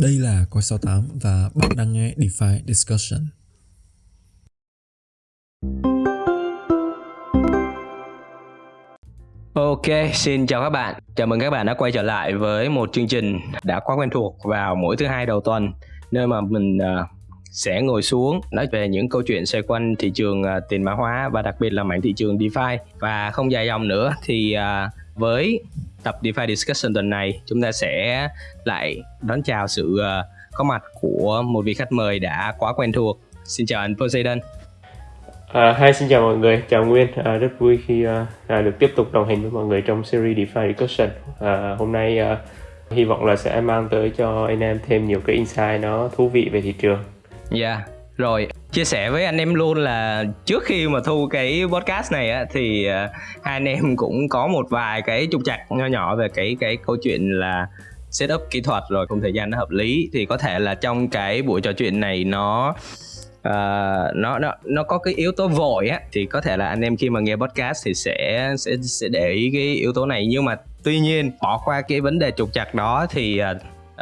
Đây là Coi 68 và bạn đang nghe DeFi Discussion. Ok, xin chào các bạn. Chào mừng các bạn đã quay trở lại với một chương trình đã quá quen thuộc vào mỗi thứ hai đầu tuần nơi mà mình à, sẽ ngồi xuống nói về những câu chuyện xoay quanh thị trường à, tiền mã hóa và đặc biệt là mảng thị trường DeFi và không dài dòng nữa thì à, với tập DeFi Discussion tuần này chúng ta sẽ lại đón chào sự uh, có mặt của một vị khách mời đã quá quen thuộc. Xin chào anh Poseidon. À, hi, xin chào mọi người, chào Nguyên. À, rất vui khi à, được tiếp tục đồng hành với mọi người trong series DeFi Discussion. À, hôm nay à, hy vọng là sẽ mang tới cho anh em thêm nhiều cái insight nó thú vị về thị trường. Dạ, yeah. rồi chia sẻ với anh em luôn là trước khi mà thu cái podcast này á thì uh, hai anh em cũng có một vài cái trục trặc nho nhỏ về cái cái câu chuyện là setup kỹ thuật rồi không thời gian nó hợp lý. Thì có thể là trong cái buổi trò chuyện này nó uh, nó nó nó có cái yếu tố vội á thì có thể là anh em khi mà nghe podcast thì sẽ sẽ sẽ để ý cái yếu tố này. Nhưng mà tuy nhiên bỏ qua cái vấn đề trục trặc đó thì uh,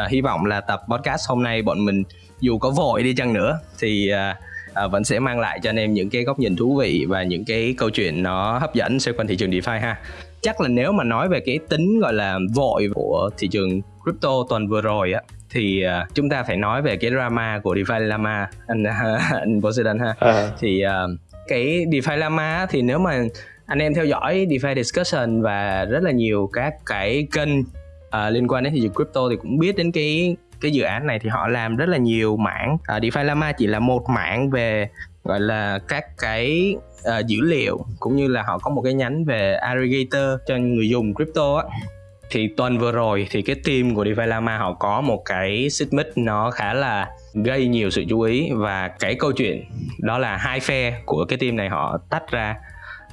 uh, hy vọng là tập podcast hôm nay bọn mình dù có vội đi chăng nữa thì uh, uh, vẫn sẽ mang lại cho anh em những cái góc nhìn thú vị và những cái câu chuyện nó hấp dẫn xoay quanh thị trường DeFi ha. Chắc là nếu mà nói về cái tính gọi là vội của thị trường crypto tuần vừa rồi á thì uh, chúng ta phải nói về cái drama của DeFi Lama anh anh Poseidon ha. À. thì uh, cái DeFi Lama thì nếu mà anh em theo dõi DeFi discussion và rất là nhiều các cái kênh uh, liên quan đến thị trường crypto thì cũng biết đến cái cái dự án này thì họ làm rất là nhiều mảng. À, uh, DeFi Lama chỉ là một mảng về gọi là các cái uh, dữ liệu cũng như là họ có một cái nhánh về aggregator cho người dùng crypto á. Thì tuần vừa rồi thì cái team của DeFi Lama họ có một cái xích nó khá là gây nhiều sự chú ý và cái câu chuyện đó là hai phe của cái team này họ tách ra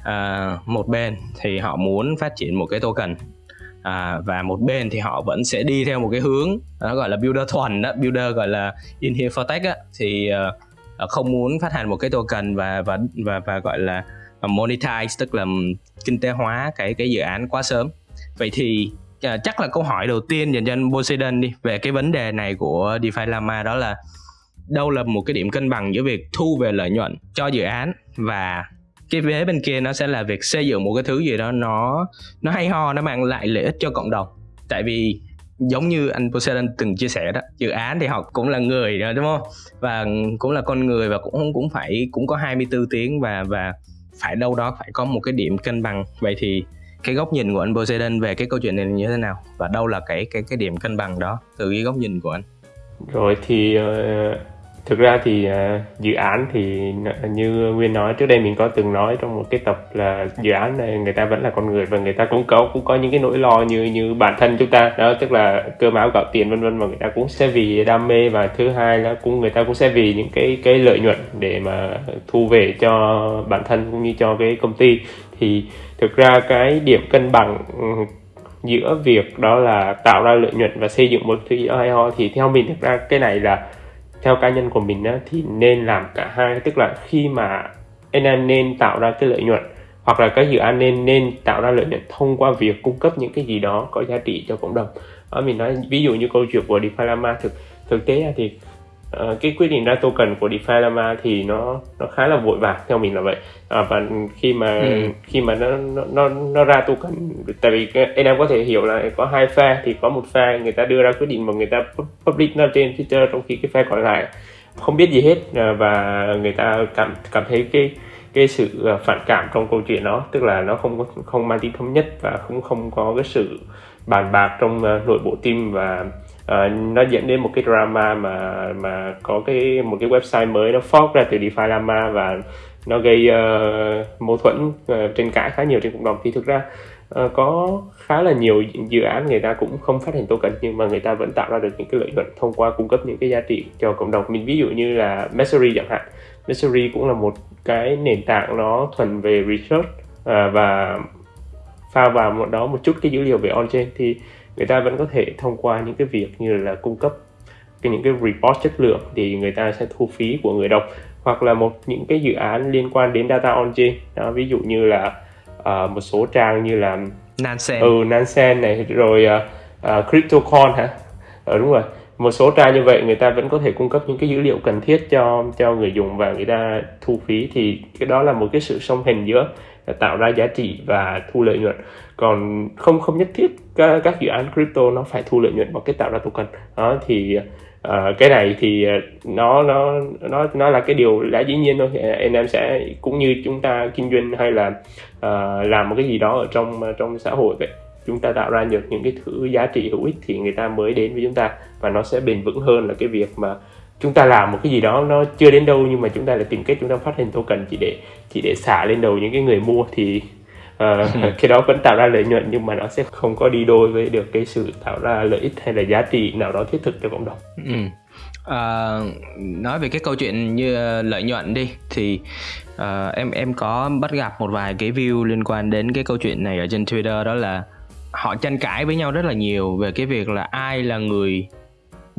uh, một bên thì họ muốn phát triển một cái token à, và một bên thì họ vẫn sẽ đi theo một cái hướng nó gọi là builder thuần đó builder gọi là in here for tech á. Thì uh, không muốn phát hành một cái token và và và và gọi là monetize tức là kinh tế hóa cái cái dự án quá sớm. Vậy thì uh, chắc là câu hỏi đầu tiên dành cho anh Poseidon đi về cái vấn đề này của DeFi Lama đó là đâu là một cái điểm cân bằng giữa việc thu về lợi nhuận cho dự án và cái vế bên kia nó sẽ là việc xây dựng một cái thứ gì đó nó nó hay ho nó mang lại lợi ích cho cộng đồng. Tại vì giống như anh Poseidon từng chia sẻ đó dự án thì họ cũng là người đó đúng không? Và cũng là con người và cũng cũng phải cũng có 24 tiếng và và phải đâu đó phải có một cái điểm cân bằng. Vậy thì cái góc nhìn của anh Poseidon về cái câu chuyện này như thế nào? Và đâu là cái cái cái điểm cân bằng đó từ cái góc nhìn của anh? Rồi thì uh, thực ra thì uh, dự án thì như nguyên nói trước đây mình có từng nói trong một cái tập là dự án này người ta vẫn là con người và người ta cũng có cũng có những cái nỗi lo như như bản thân chúng ta. Đó tức là cơm áo gạo tiền vân vân mà người ta cũng sẽ vì đam mê. Và thứ hai là cũng người ta cũng sẽ vì những cái cái lợi nhuận để mà thu về cho bản thân cũng như cho cái công ty. Thì thực ra cái điểm cân bằng ừ, giữa việc đó là tạo ra lợi nhuận và xây dựng một thứ gì đó hay ho thì theo mình thực ra cái này là theo cá nhân của mình á, thì nên làm cả hai. Tức là khi mà anh em nên tạo ra cái lợi nhuận hoặc là cái dự án nên nên tạo ra lợi nhuận thông qua việc cung cấp những cái gì đó có giá trị cho cộng đồng. Ở mình nói ví dụ như câu chuyện của DeFi Lama thực thực tế thì uh, cái quyết định ra token của DeFi Lama thì nó nó khá là vội vàng theo mình là vậy à, và khi mà ừ. khi mà nó nó nó ra token tại vì anh em có thể hiểu là có hai phe thì có một phe người ta đưa ra quyết định mà người ta public nó trên Twitter trong khi cái phe còn lại không biết gì hết à, và người ta cảm cảm thấy cái cái sự phản cảm trong câu chuyện đó tức là nó không không mang tính thống nhất và cũng không có cái sự bàn bạc trong nội bộ team và uh, nó dẫn đến một cái drama mà mà có cái một cái website mới nó fork ra từ DeFi Lama và nó gây uh, mâu thuẫn ờ, uh, tranh cãi khá nhiều trên cộng đồng. Thì thực ra uh, có khá là nhiều dự án người ta cũng không phát hành token nhưng mà người ta vẫn tạo ra được những cái lợi nhuận thông qua cung cấp những cái giá trị cho cộng đồng. Mình ví dụ như là Messery chẳng hạn. Messery cũng là một cái nền tảng nó thuần về research uh, và pha vào một đó một chút cái dữ liệu về on-chain. Thì người ta vẫn có thể thông qua những cái việc như là cung cấp cái những cái report chất lượng thì người ta sẽ thu phí của người đọc hoặc là một những cái dự án liên quan đến data on-chain đó ví dụ như là uh, một số trang như là Nansen. Ừ Nansen này rồi uh, uh, CryptoCon hả? Ờ, đúng rồi. Một số trang như vậy người ta vẫn có thể cung cấp những cái dữ liệu cần thiết cho cho người dùng và người ta thu phí. Thì cái đó là một cái sự song hành giữa tạo ra giá trị và thu lợi nhuận. Còn không không nhất thiết các, các dự án crypto nó phải thu lợi nhuận bằng cách tạo ra token. Đó thì uh, cái này thì ờ, nó nó nó nó là cái điều lẽ dĩ nhiên thôi. Anh em sẽ cũng như chúng ta kinh doanh hay là uh, làm một cái gì đó ở trong trong xã hội vậy chúng ta tạo ra được những cái thứ giá trị hữu ích thì người ta mới đến với chúng ta và nó sẽ bền vững hơn là cái việc mà chúng ta làm một cái gì đó nó chưa đến đâu nhưng mà chúng ta lại tìm cách chúng ta phát hành token chỉ để chỉ để xả lên đầu những cái người mua thì uh, cái đó vẫn tạo ra lợi nhuận nhưng mà nó sẽ không có đi đôi với được cái sự tạo ra lợi ích hay là giá trị nào đó thiết thực cho cộng đồng. Ừ. À, nói về cái câu chuyện như lợi nhuận đi thì uh, em em có bắt gặp một vài cái view liên quan đến cái câu chuyện này ở trên Twitter đó là họ tranh cãi với nhau rất là nhiều về cái việc là ai là người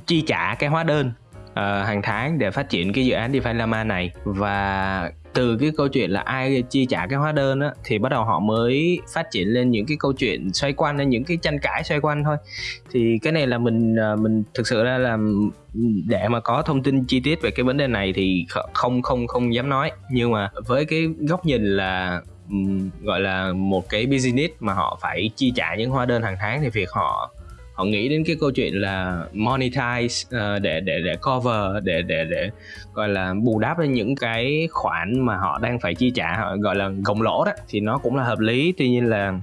chi trả cái hóa đơn uh, hàng tháng để phát triển cái dự án DeFi Lama này. Và từ cái câu chuyện là ai chi trả cái hóa đơn á thì bắt đầu họ mới phát triển lên những cái câu chuyện xoay quanh lên những cái tranh cãi xoay quanh thôi. Thì cái này là mình ờ, mình thực sự ra là để mà có thông tin chi tiết về cái vấn đề này thì không không không dám nói. Nhưng mà với cái góc nhìn là gọi là một cái business mà họ phải chi trả những hóa đơn hàng tháng thì việc họ họ nghĩ đến cái câu chuyện là monetize uh, để để để cover để để để gọi là bù đắp lên những cái khoản mà họ đang phải chi trả họ gọi là gồng lỗ đó thì nó cũng là hợp lý. Tuy nhiên là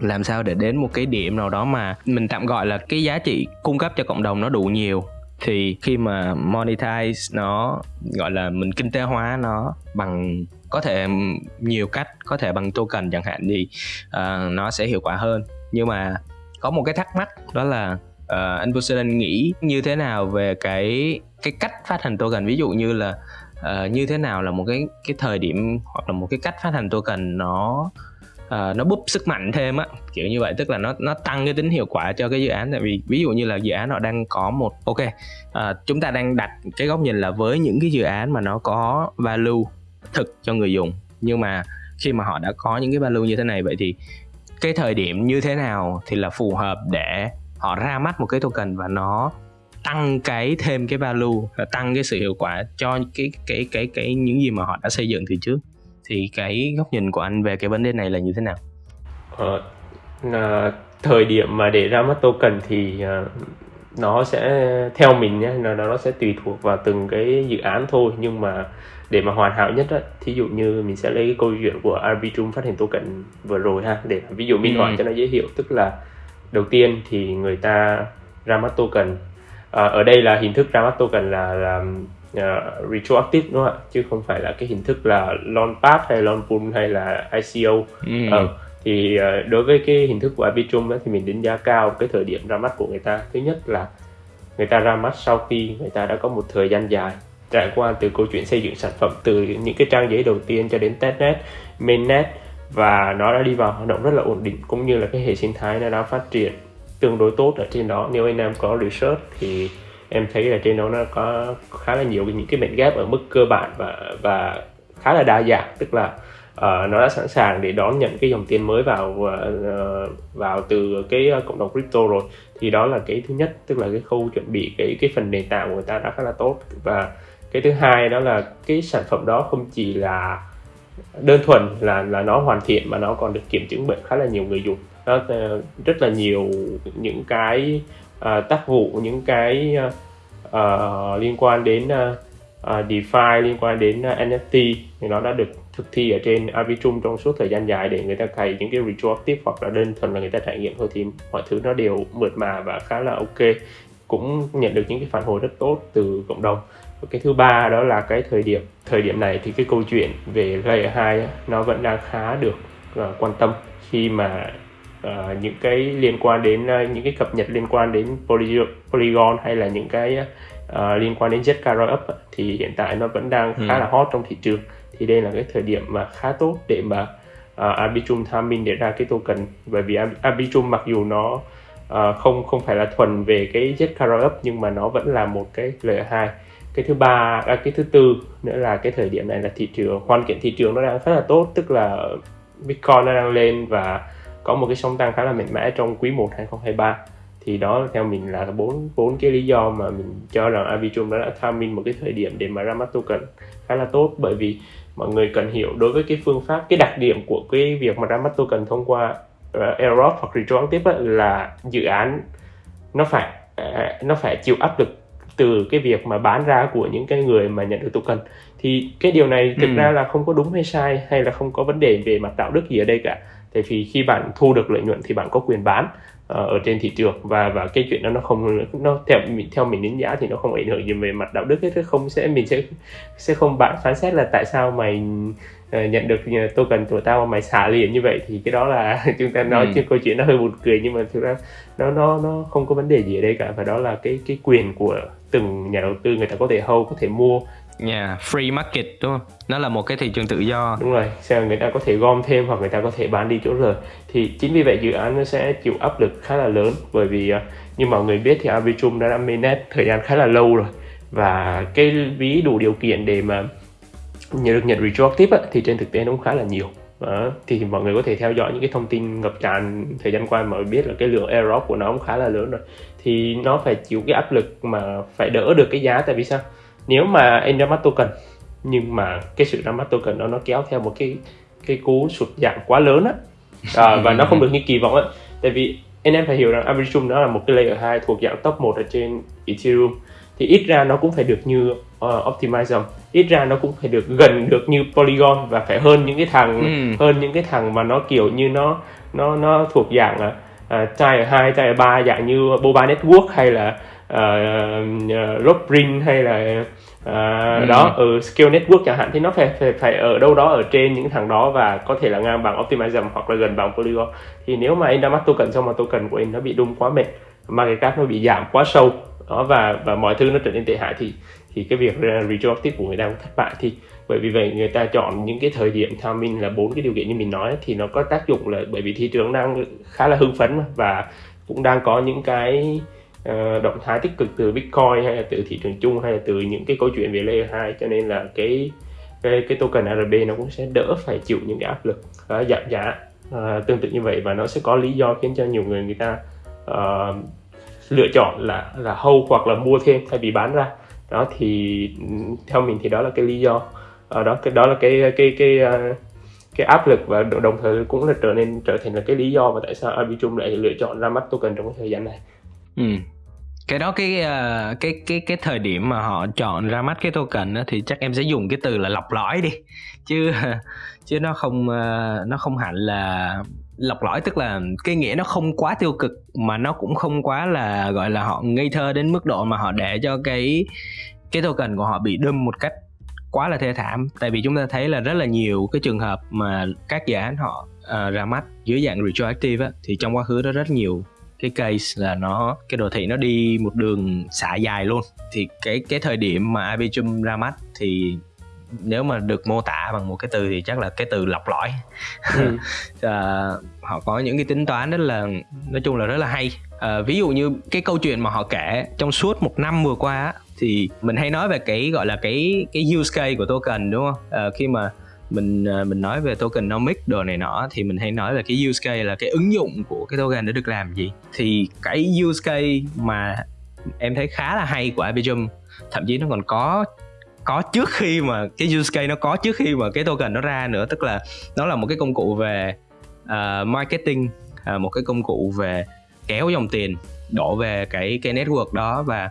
làm sao để đến một cái điểm nào đó mà mình tạm gọi là cái giá trị cung cấp cho cộng đồng nó đủ nhiều thì khi mà monetize nó gọi là mình kinh tế hóa nó bằng có thể nhiều cách có thể bằng token chẳng hạn thì uh, nó sẽ hiệu quả hơn. Nhưng mà có một cái thắc mắc đó là uh, anh Poseidon nghĩ như thế nào về cái cái cách phát hành token? Ví dụ như là uh, như thế nào là một cái cái thời điểm hoặc là một cái cách phát hành token nó uh, nó búp sức mạnh thêm á kiểu như vậy. Tức là nó nó tăng cái tính hiệu quả cho cái dự án. Tại vì ví dụ như là dự án họ đang có một ok uh, chúng ta đang đặt cái góc nhìn là với những cái dự án mà nó có value thực cho người dùng. Nhưng mà khi mà họ đã có những cái value như thế này vậy thì cái thời điểm như thế nào thì là phù hợp để họ ra mắt một cái token và nó tăng cái thêm cái value tăng cái sự hiệu quả cho cái cái cái cái những gì mà họ đã xây dựng từ trước thì cái góc nhìn của anh về cái vấn đề này là như thế nào? Ờ, à, thời điểm mà để ra mắt token thì à, nó sẽ theo mình nhé nó nó sẽ tùy thuộc vào từng cái dự án thôi nhưng mà để mà hoàn hảo nhất á thí dụ như mình sẽ lấy cái câu chuyện của Arbitrum phát hành token vừa rồi ha để ví dụ minh họa ừ. cho nó dễ hiểu. Tức là đầu tiên thì người ta ra mắt token. À, ở đây là hình thức ra mắt token là là uh, retroactive đúng không ạ? Chứ không phải là cái hình thức là launch pad hay launch pool hay là ICO ừ. ờ, thì uh, đối với cái hình thức của Arbitrum đó, thì mình đánh giá cao cái thời điểm ra mắt của người ta. Thứ nhất là người ta ra mắt sau khi người ta đã có một thời gian dài trải qua từ câu chuyện xây dựng sản phẩm từ những cái trang giấy đầu tiên cho đến testnet mainnet và nó đã đi vào hoạt động rất là ổn định cũng như là cái hệ sinh thái nó đã phát triển tương đối tốt ở trên đó. Nếu anh em có research thì em thấy là trên đó nó có khá là nhiều những cái mệnh ghép ở mức cơ bản và và khá là đa dạng. Tức là uh, nó đã sẵn sàng để đón nhận cái dòng tiền mới vào uh, vào từ cái ờ, cộng đồng crypto rồi. Thì đó là cái thứ nhất tức là cái khâu chuẩn bị cái cái phần nền tảng của người ta đã khá là tốt. Và cái thứ hai đó là cái sản phẩm đó không chỉ là đơn thuần là là nó hoàn thiện mà nó còn được kiểm chứng bởi khá là nhiều người dùng. Nó ờ, rất là nhiều những cái uh, tác vụ những cái uh, liên quan đến uh, uh, DeFi liên quan đến uh, NFT thì nó đã được thực thi ở trên Arbitrum trong suốt thời gian dài để người ta cày những cái retroactive hoặc là đơn thuần là người ta trải nghiệm thôi thì mọi thứ nó đều mượt mà và khá là ok. Cũng nhận được những cái phản hồi rất tốt từ cộng đồng cái thứ ba đó là cái thời điểm thời điểm này thì cái câu chuyện về layer 2 nó vẫn đang khá được uh, quan tâm khi mà uh, những cái liên quan đến uh, những cái cập nhật liên quan đến poly, polygon hay là những cái uh, liên quan đến Zcash up thì hiện tại nó vẫn đang khá ừ. là hot trong thị trường. Thì đây là cái thời điểm mà khá tốt để mà uh, Arbitrum tham minh để ra cái token. Bởi vì Arbitrum mặc dù nó uh, không không phải là thuần về cái Zcash up nhưng mà nó vẫn là một cái layer 2 cái thứ ba à, cái thứ tư nữa là cái thời điểm này là thị trường hoàn cảnh thị trường nó đang rất là tốt tức là Bitcoin nó đang lên và có một cái sóng tăng khá là mạnh mẽ trong quý 1 2023 thì thì đó theo mình là bốn bốn cái lý do mà mình cho rằng Arbitrum đã tham minh một cái thời điểm để mà ra mắt token khá là tốt. Bởi vì mọi người cần hiểu đối với cái phương pháp cái đặc điểm của cái việc mà ra mắt token thông qua ờ, uh, airdrop hoặc tiếp là dự án nó phải uh, nó phải chịu áp lực từ cái việc mà bán ra của những cái người mà nhận được token thì cái điều này thực ừ. ra là không có đúng hay sai hay là không có vấn đề về mặt đạo đức gì ở đây cả. Tại vì khi bạn thu được lợi nhuận thì bạn có quyền bán uh, ở trên thị trường. Và và cái chuyện đó nó không nó theo mình theo mình đánh giá thì nó không ảnh hưởng gì về mặt đạo đức hết. Không sẽ mình sẽ sẽ không bạn phán xét là tại sao mày uh, nhận được token của tao mà mày xả liền như vậy. Thì cái đó là chúng ta nói ừ. câu chuyện nó hơi buồn cười nhưng mà thực ra nó nó nó không có vấn đề gì ở đây cả. Và đó là cái cái quyền của từng nhà đầu tư người ta có thể hold có thể mua yeah, free market đúng không? Nó là một cái thị trường tự do. Đúng rồi, sao người ta có thể gom thêm hoặc người ta có thể bán đi chỗ rồi Thì chính vì vậy dự án nó sẽ chịu áp lực khá là lớn bởi vì ờ, như mọi người biết thì Arbitrum đã mainnet thời gian khá là lâu rồi và cái ví đủ điều kiện để mà nhận được nhận retroactive á, thì trên thực tế nó cũng khá là nhiều. Đó. thì mọi người có thể theo dõi những cái thông tin ngập tràn thời gian qua mà biết là cái lượng error của nó cũng khá là lớn rồi thì nó phải chịu cái áp lực mà phải đỡ được cái giá tại vì sao nếu mà anh ra mắt token nhưng mà cái sự ra mắt token đó nó kéo theo một cái cái cú sụt giảm quá lớn á. À, và nó không được như kỳ vọng á. Tại vì anh em phải hiểu rằng Arbitrum nó là một cái layer 2 thuộc dạng top 1 ở trên Ethereum. Thì ít ra nó cũng phải được như uh, Optimism ít ra nó cũng phải được gần được như Polygon và phải hơn những cái thằng ừ. hơn những cái thằng mà nó kiểu như nó nó nó thuộc dạng uh, tier 2, tier 3 dạng như Boba Network hay là uh, uh, Rockring hay là uh, ừ. đó ở ừ, Scale Network chẳng hạn thì nó phải phải phải ở đâu đó ở trên những thằng đó và có thể là ngang bằng Optimism hoặc là gần bằng Polygon thì nếu mà anh đã mắc token xong mà token của anh nó bị đung quá mệt market cap nó bị giảm quá sâu đó và và mọi thứ nó trở nên tệ hại thì thì cái việc retroactive của người ta cũng thất bại thì bởi vì vậy người ta chọn những cái thời điểm timing là bốn cái điều kiện như mình nói thì nó có tác dụng là bởi vì thị trường đang khá là hưng phấn và cũng đang có những cái Ờ, động thái tích cực từ Bitcoin hay là từ thị trường chung hay là từ những cái câu chuyện về layer 2 cho nên là cái cái cái token ARB nó cũng sẽ đỡ phải chịu những cái áp lực uh, giảm giá uh, tương tự như vậy. Và nó sẽ có lý do khiến cho nhiều người người ta uh, lựa chọn là là hold hoặc là mua thêm thay vì bán ra. Đó thì theo mình thì đó là cái lý do. Uh, đó cái đó là cái cái cái uh, cái áp lực và đồng thời cũng là trở nên trở thành là cái lý do mà tại sao Arbitrum lại lựa chọn ra mắt token trong cái thời gian này. Ừ. Cái đó cái uh, cái cái cái thời điểm mà họ chọn ra mắt cái token đó, thì chắc em sẽ dùng cái từ là lọc lõi đi chứ chứ nó không uh, nó không hẳn là lọc lõi tức là cái nghĩa nó không quá tiêu cực mà nó cũng không quá là gọi là họ ngây thơ đến mức độ mà họ để cho cái cái token của họ bị đâm một cách quá là thê thảm tại vì chúng ta thấy là rất là nhiều cái trường hợp mà các dự án họ uh, ra mắt dưới dạng retroactive á, thì trong quá khứ đó rất nhiều cái case là nó cái đồ thị nó đi một đường xả dài luôn. Thì cái cái thời điểm mà Arbitrum ra mắt thì nếu mà được mô tả bằng một cái từ thì chắc là cái từ lọc lõi. Ừ. à, họ có những cái tính toán rất là nói chung là rất là hay. À, ví dụ như cái câu chuyện mà họ kể trong suốt một năm vừa qua thì mình hay nói về cái gọi là cái cái use case của token đúng không? À, khi mà mình ờ, mình nói về tokenomics đồ này nọ thì mình hay nói là cái use case là cái ứng dụng của cái token để được làm gì. Thì cái use case mà em thấy khá là hay của Arbitrum thậm chí nó còn có có trước khi mà cái use case nó có trước khi mà cái token nó ra nữa. Tức là nó là một cái công cụ về uh, marketing uh, một cái công cụ về kéo dòng tiền đổ về cái cái network đó và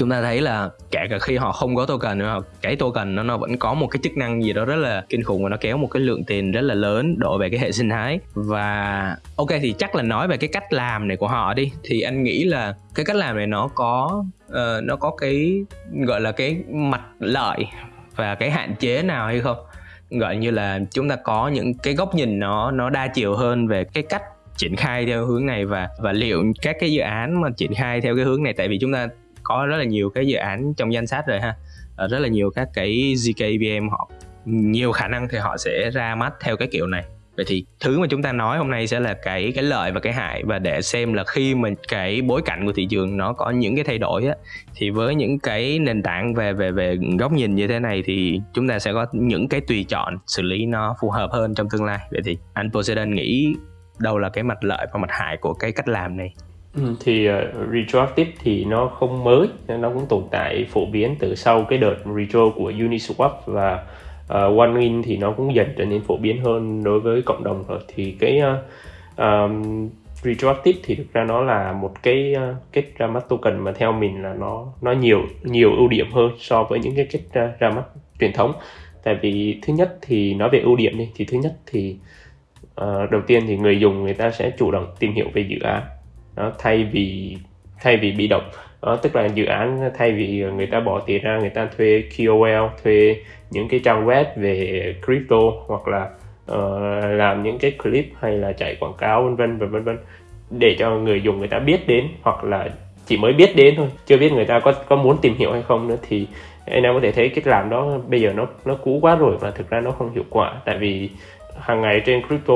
chúng ta thấy là kể cả khi họ không có token nữa cái token nó nó vẫn có một cái chức năng gì đó rất là kinh khủng và nó kéo một cái lượng tiền rất là lớn đổ về cái hệ sinh thái. Và ok thì chắc là nói về cái cách làm này của họ đi. Thì anh nghĩ là cái cách làm này nó có uh, nó có cái gọi là cái mặt lợi và cái hạn chế nào hay không? Gọi như là chúng ta có những cái góc nhìn nó nó đa chiều hơn về cái cách triển khai theo hướng này và và liệu các cái dự án mà triển khai theo cái hướng này. Tại vì chúng ta có rất là nhiều cái dự án trong danh sách rồi ha. Ờ, rất là nhiều các cái GKVM họ, nhiều khả năng thì họ sẽ ra mắt theo cái kiểu này. Vậy thì thứ mà chúng ta nói hôm nay sẽ là cái cái lợi và cái hại. Và để xem là khi mà cái bối cảnh của thị trường nó có những cái thay đổi á, thì với những cái nền tảng về về về góc nhìn như thế này thì chúng ta sẽ có những cái tùy chọn xử lý nó phù hợp hơn trong tương lai. Vậy thì anh Poseidon nghĩ đâu là cái mặt lợi và mặt hại của cái cách làm này? Ừ, thì uh, retroactive thì nó không mới nó cũng tồn tại phổ biến từ sau cái đợt retro của Uniswap và uh, OneIn thì nó cũng dần trở nên phổ biến hơn đối với cộng đồng rồi. Thì cái uh, um, retroactive thì thực ra nó là một cái uh, cách ra mắt token mà theo mình là nó nó nhiều nhiều ưu điểm hơn so với những cái cách ra, ra mắt truyền thống. Tại vì thứ nhất thì nói về ưu điểm đi thì thứ nhất thì uh, đầu tiên thì người dùng người ta sẽ chủ động tìm hiểu về dự án đó, thay vì thay vì bị động đó, tức là dự án thay vì người ta bỏ tiền ra người ta thuê KOL thuê những cái trang web về crypto hoặc là uh, làm những cái clip hay là chạy quảng cáo vân vân và vân vân để cho người dùng người ta biết đến hoặc là chỉ mới biết đến thôi chưa biết người ta có có muốn tìm hiểu hay không nữa thì anh em có thể thấy cách làm đó bây giờ nó nó cũ quá rồi và thực ra nó không hiệu quả. Tại vì hàng ngày trên crypto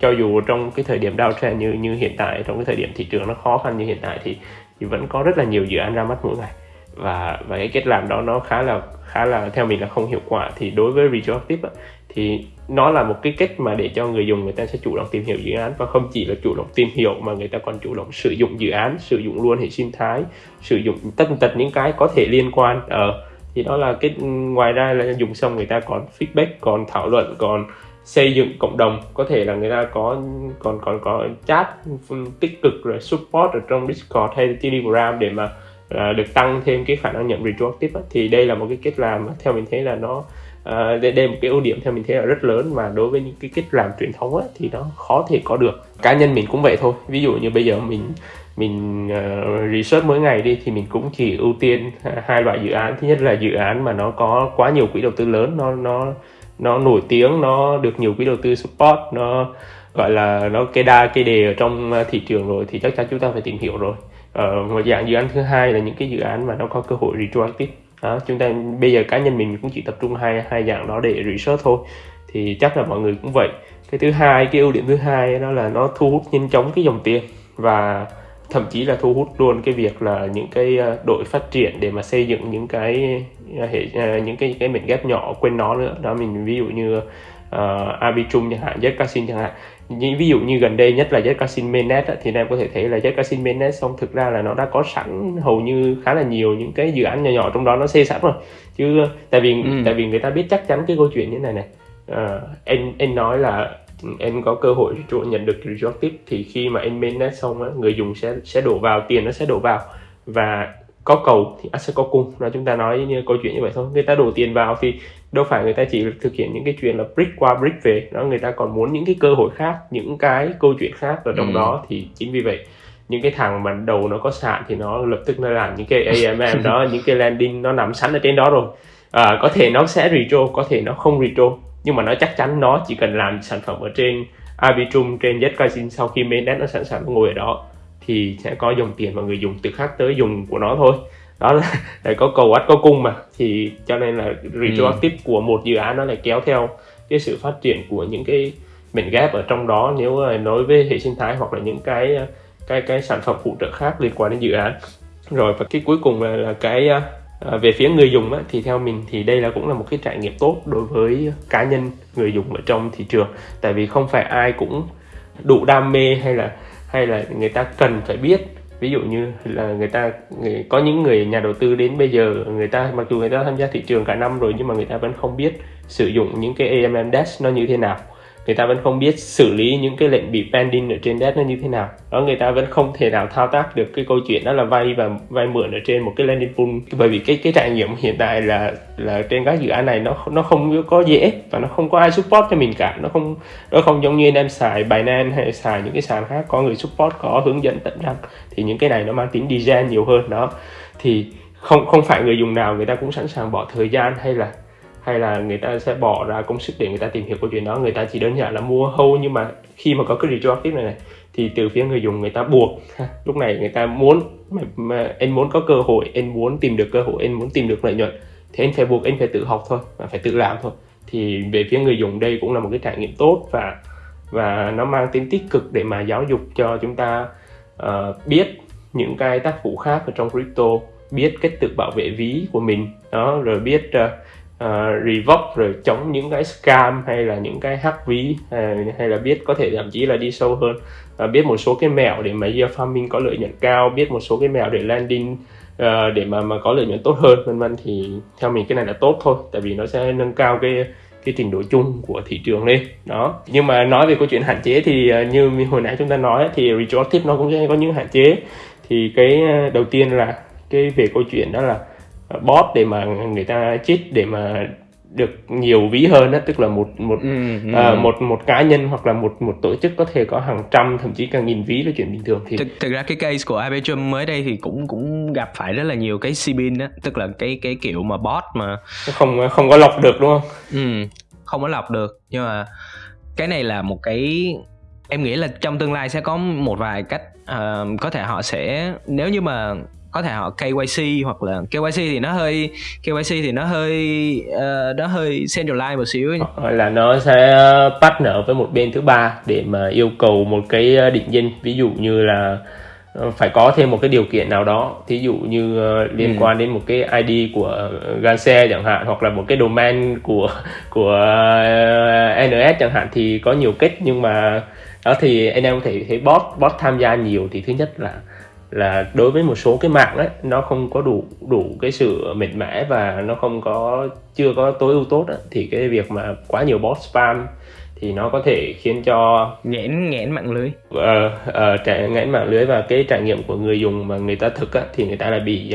cho dù trong cái thời điểm downtrend như như hiện tại trong cái thời điểm thị trường nó khó khăn như hiện tại thì thì vẫn có rất là nhiều dự án ra mắt mỗi ngày. Và và cái cách làm đó nó khá là khá là theo mình là không hiệu quả. Thì đối với retroactive thì nó là một cái cách mà để cho người dùng người ta sẽ chủ động tìm hiểu dự án. Và không chỉ là chủ động tìm hiểu mà người ta còn chủ động sử dụng dự án sử dụng luôn hệ sinh thái sử dụng tất tật những cái có thể liên quan. Ở uh, thì đó là cái ngoài ra là dùng xong người ta còn feedback còn thảo luận còn xây dựng cộng đồng. Có thể là người ta có còn còn có chat tích cực rồi support ở trong discord hay telegram để mà uh, được tăng thêm cái khả năng nhận retroactive thì đây là một cái cách làm theo mình thấy là nó uh, đây, đây là một cái ưu điểm theo mình thấy là rất lớn mà đối với những cái cách làm truyền thống ấy thì nó khó thể có được. Cá nhân mình cũng vậy thôi. Ví dụ như bây giờ mình mình uh, research mỗi ngày đi thì mình cũng chỉ ưu tiên hai loại dự án. Thứ nhất là dự án mà nó có quá nhiều quỹ đầu tư lớn nó nó nó nổi tiếng nó được nhiều quỹ đầu tư support nó gọi là nó cây đa cây đề ở trong à, thị trường rồi thì chắc chắn chúng ta phải tìm hiểu rồi. Ờ, một dạng dự án thứ hai là những cái dự án mà nó có cơ hội retroactive. Đó, chúng ta bây giờ cá nhân mình cũng chỉ tập trung hai hai dạng đó để research thôi. Thì chắc là mọi người cũng vậy. Cái thứ hai cái ưu điểm thứ hai đó là nó thu hút nhanh chóng cái dòng tiền và thậm chí là thu hút luôn cái việc là những cái à, đội phát triển để mà xây dựng những cái hệ ờ, những cái cái mệnh ghép nhỏ quên nó nữa. Đó mình ví dụ như uh, Arbitrum chẳng hạn, Zcasin chẳng hạn. Như ví dụ như gần đây nhất là Zcasin mainnet thì em có thể thấy là Zcasin mainnet xong thực ra là nó đã có sẵn hầu như khá là nhiều những cái dự án nhỏ nhỏ trong đó nó xây sẵn rồi. Chứ tại vì ừ. tại vì người ta biết chắc chắn cái câu chuyện như này này. Uh, anh anh nói là em có cơ hội nhận được retroactive thì khi mà anh mainnet xong á, người dùng sẽ sẽ đổ vào tiền nó sẽ đổ vào. Và có cầu thì sẽ có cung. Là chúng ta nói như câu chuyện như vậy thôi. Người ta đổ tiền vào thì đâu phải người ta chỉ thực hiện những cái chuyện là brick qua brick về. Đó người ta còn muốn những cái cơ hội khác những cái câu chuyện khác ở trong ừ. đó thì chính vì vậy những cái thằng mà đầu nó có sạn thì nó lập tức nó làm những cái AMM đó những cái landing nó nằm sẵn ở trên đó rồi. À, có thể nó sẽ retro có thể nó không retro nhưng mà nó chắc chắn nó chỉ cần làm sản phẩm ở trên Arbitrum trên Zcasin sau khi mainnet nó sẵn sàng ngồi ở đó thì sẽ có dòng tiền mà người dùng từ khác tới dùng của nó thôi. Đó là, là có cầu ắt có cung mà. Thì cho nên là retroactive ừ. của một dự án nó lại kéo theo cái sự phát triển của những cái mệnh ghép ở trong đó nếu nói với hệ sinh thái hoặc là những cái cái cái sản phẩm phụ trợ khác liên quan đến dự án. Rồi và cái cuối cùng là, là cái À, về phía người dùng á, thì theo mình thì đây là cũng là một cái trải nghiệm tốt đối với cá nhân người dùng ở trong thị trường. Tại vì không phải ai cũng đủ đam mê hay là hay là người ta cần phải biết? Ví dụ như là người ta người, có những người nhà đầu tư đến bây giờ người ta mặc dù người ta tham gia thị trường cả năm rồi nhưng mà người ta vẫn không biết sử dụng những cái AMM Dash nó như thế nào người ta vẫn không biết xử lý những cái lệnh bị pending ở trên debt nó như thế nào. Đó, người ta vẫn không thể nào thao tác được cái câu chuyện đó là vay và vay mượn ở trên một cái landing pool. Bởi vì cái cái trải nghiệm hiện tại là là trên các dự án này nó nó không có dễ và nó không có ai support cho mình cả. Nó không nó không giống như anh em xài Binance hay xài những cái sàn khác có người support, có hướng dẫn tận răng. Thì những cái này nó mang tính design nhiều hơn. Đó, thì không không phải người dùng nào người ta cũng sẵn sàng bỏ thời gian hay là hay là người ta sẽ bỏ ra công sức để người ta tìm hiểu câu chuyện đó? Người ta chỉ đơn giản là mua hold nhưng mà khi mà có cái retroactive này này thì từ phía người dùng người ta buộc. Lúc này người ta muốn mà, mà anh muốn có cơ hội anh muốn tìm được cơ hội anh muốn tìm được lợi nhuận thì anh phải buộc anh phải tự học thôi và phải tự làm thôi. Thì về phía người dùng đây cũng là một cái trải nghiệm tốt và và nó mang tính tích cực để mà giáo dục cho chúng ta uh, biết những cái tác vụ khác ở trong crypto biết cách tự bảo vệ ví của mình. Đó rồi biết uh, uh, revoke rồi chống những cái scam hay là những cái hack ví hay, hay là biết có thể thậm chí là đi sâu hơn. Uh, biết một số cái mẹo để mà year farming có lợi nhuận cao biết một số cái mẹo để landing uh, để mà mà có lợi nhuận tốt hơn vân vân. Thì theo mình cái này là tốt thôi tại vì nó sẽ nâng cao cái cái trình độ chung của thị trường lên. Đó. Nhưng mà nói về câu chuyện hạn chế thì như hồi nãy chúng ta nói thì retroactive nó cũng sẽ có những hạn chế. Thì cái đầu tiên là cái về câu chuyện đó là bot để mà người ta cheat để mà được nhiều ví hơn đó tức là một một ừ, ừ. À, một một cá nhân hoặc là một một tổ chức có thể có hàng trăm thậm chí cả nghìn ví là chuyện bình thường thì thực, thực ra cái case của Arbitrum mới đây thì cũng cũng gặp phải rất là nhiều cái cbin đó tức là cái cái kiểu mà bot mà không không có lọc được đúng không? Ừ, không có lọc được nhưng mà cái này là một cái em nghĩ là trong tương lai sẽ có một vài cách uh, có thể họ sẽ nếu như mà có thể họ KYC hoặc là KYC thì nó hơi KYC thì nó hơi uh, nó hơi centralized một xíu hoặc là nó sẽ partner với một bên thứ ba để mà yêu cầu một cái ờ, định danh. Ví dụ như là ờ, phải có thêm một cái điều kiện nào đó. Thí dụ như uh, liên ừ. quan đến một cái ID của Ganse chẳng hạn hoặc là một cái domain của của uh, NS chẳng hạn thì có nhiều cách. Nhưng mà đó thì anh em có thể thấy bot bot tham gia nhiều thì thứ nhất là là đối với một số cái mạng đấy nó không có đủ đủ cái sự mệt mẻ và nó không có chưa có tối ưu tốt đó, thì cái việc mà quá nhiều bot spam thì nó có thể khiến cho nghẽn nghẽn mạng lưới. Uh, uh, trải nghẽn mạng lưới và cái trải nghiệm của người dùng mà người ta thực á, thì người ta lại bị